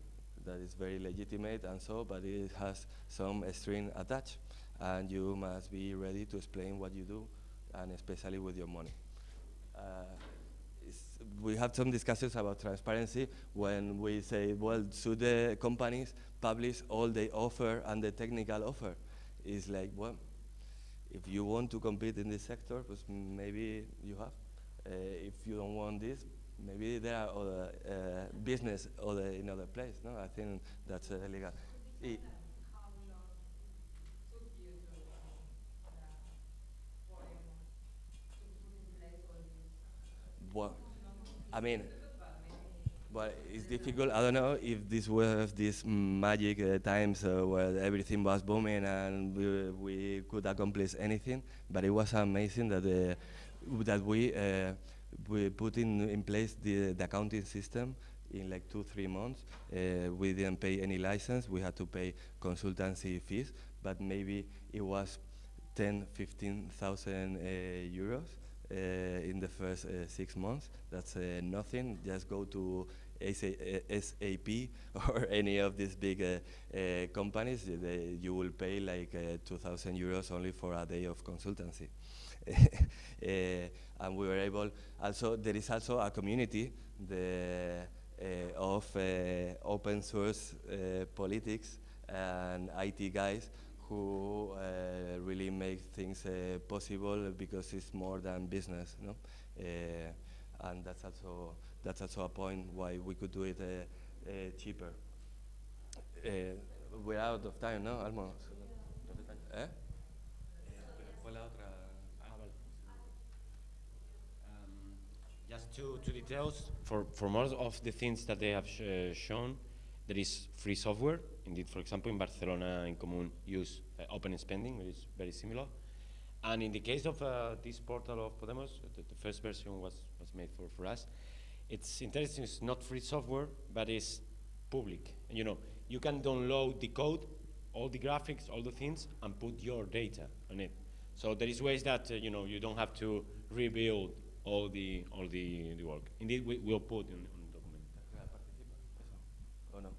that is very legitimate and so, but it has some string attached, and you must be ready to explain what you do, and especially with your money. it's- we have some discussions about transparency when we say, well, should the companies publish all the offer and the technical offer? It's like, well, if you want to compete in this sector, maybe you have. Uh, if you don't want this, maybe there are other uh, business other in other place. No, I think that's uh, legal. I- Well, I mean, but it's difficult. I don't know if this was this magic uh, times uh, where everything was booming and we, we could accomplish anything. But it was amazing that uh, that we uh, we put in in place the, the accounting system in like two three months. Uh, we didn't pay any license. We had to pay consultancy fees, but maybe it was 10, 15,000 uh, euros uh, in the first uh, six months. That's uh, nothing. Just go to SA, uh, SAP [LAUGHS] or any of these big companies. They, you will pay like uh, 2,000 euros only for a day of consultancy. Uh, [LAUGHS] and we were able. Also, there is also a community the, uh, of uh, open source uh, politics and IT guys who uh, really make things uh, possible because it's more than business, no? Uh, and that's also that's also a point why we could do it uh, uh, cheaper. Uh, we're out of time, no? Almost. Eh? Just two, two details. For, for most of the things that they have sh uh, shown, there is free software. Indeed, for example, in Barcelona, in Común, use uh, open spending, which is very similar. And in the case of uh, this portal of Podemos, the, the first version was, was made for, for us. It's interesting, it's not free software, but it's public. And, you know, you can download the code, all the graphics, all the things, and put your data on it. So there is ways that, uh, you know, you don't have to rebuild all the, all the, the work. Indeed, we will put in, on the document. No.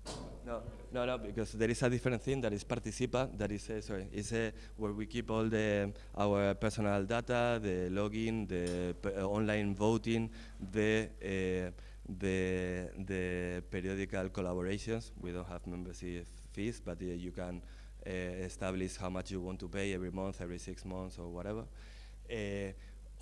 No, no, no, because there is a different thing that is Participa, that is, uh, sorry, is uh, where we keep all the, our personal data, the login, the uh, online voting, the, the, the periodical collaborations. We don't have membership fees, but uh, you can uh, establish how much you want to pay every month, every six months, or whatever. Uh,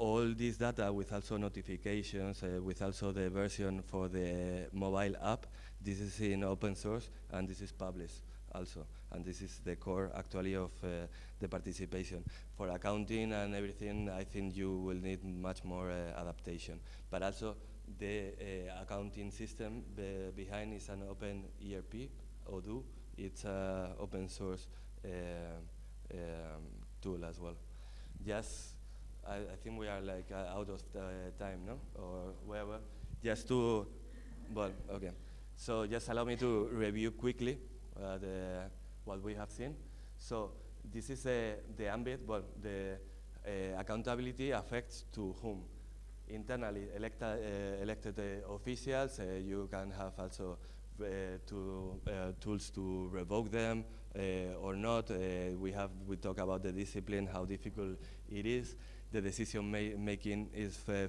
all this data with also notifications, uh, with also the version for the mobile app. This is in open source and this is published also. And this is the core actually of uh, the participation. For accounting and everything, I think you will need much more uh, adaptation. But also the uh, accounting system be behind is an open ERP, Odoo. It's an open source uh, um, tool as well. Just I, I think we are like uh, out of the time, no? Or whatever. Just to, well, okay. So just allow me to review quickly uh, the, what we have seen. So this is uh, the ambit, well, the uh, accountability affects to whom? Internally electa, uh, elected uh, officials, you can have also to, tools to revoke them or not. We have, we talk about the discipline, how difficult it is the decision ma making is, uh,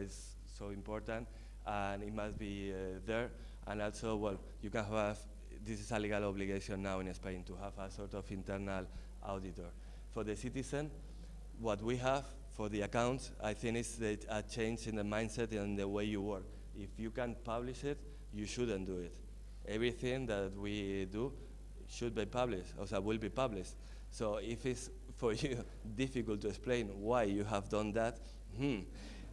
is so important and it must be uh, there. And also, well, you can have, this is a legal obligation now in Spain to have a sort of internal auditor. For the citizen, what we have for the accounts, I think is a change in the mindset and the way you work. If you can publish it, you shouldn't do it. Everything that we do should be published, or will be published. So if it's for [LAUGHS] you difficult to explain why you have done that, hmm,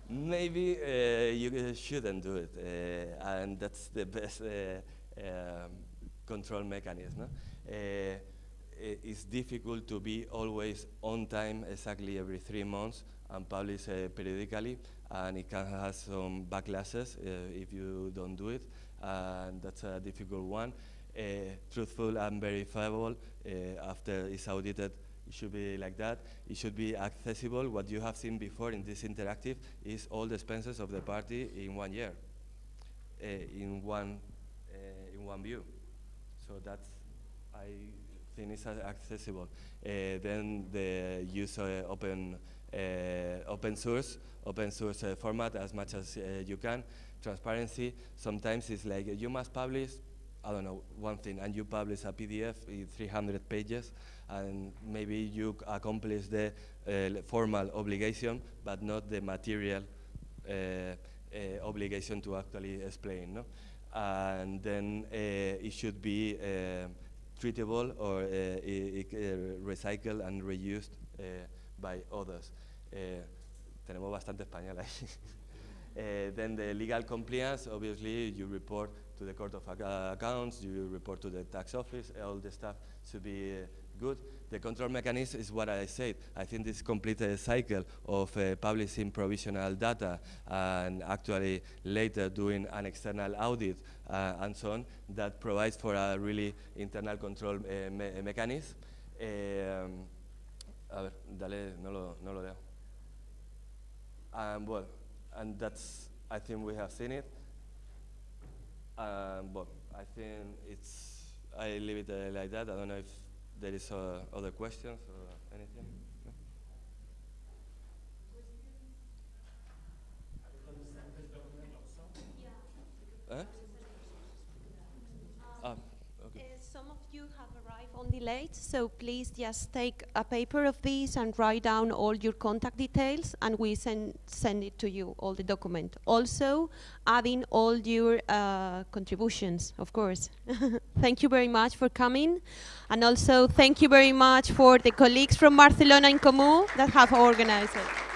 maybe uh, you shouldn't do it. Uh, and that's the best uh, um, control mechanism. No? it's difficult to be always on time exactly every three months and publish periodically and it can have some backlashes if you don't do it and that's a difficult one. truthful and verifiable after it's audited it should be like that. It should be accessible. What you have seen before in this interactive is all the expenses of the party in one year, uh, in one uh, in one view. So that's I think it's accessible. Uh, then the use open open source, open source format as much as you can. Transparency, sometimes it's like you must publish, I don't know, one thing, and you publish a PDF in 300 pages, and maybe you accomplish the uh, formal obligation, but not the material uh, uh, obligation to actually explain. No? And then it should be treatable or recycled and reused by others. Tenemos bastante español ahí. [LAUGHS] Then the legal compliance, obviously, you report to the Court of Accounts, you report to the tax office, all the stuff should be good. The control mechanism is what I said. I think this complete uh, cycle of uh, publishing provisional data and actually later doing an external audit uh, and so on that provides for a really internal control uh, me mechanism. Um, a ver, dale, no lo, no lo leo. Um, well, and that's, I think we have seen it. Um, but I think it's, I leave it uh, like that. I don't know if there is uh, other questions or anything. No? Ah, okay. Uh, some of you have so please just take a paper of this and write down all your contact details, and we send send it to you, all the document. Also, adding all your uh, contributions, of course. [LAUGHS] thank you very much for coming, and also thank you very much for the colleagues from Barcelona in Comú that have organized it.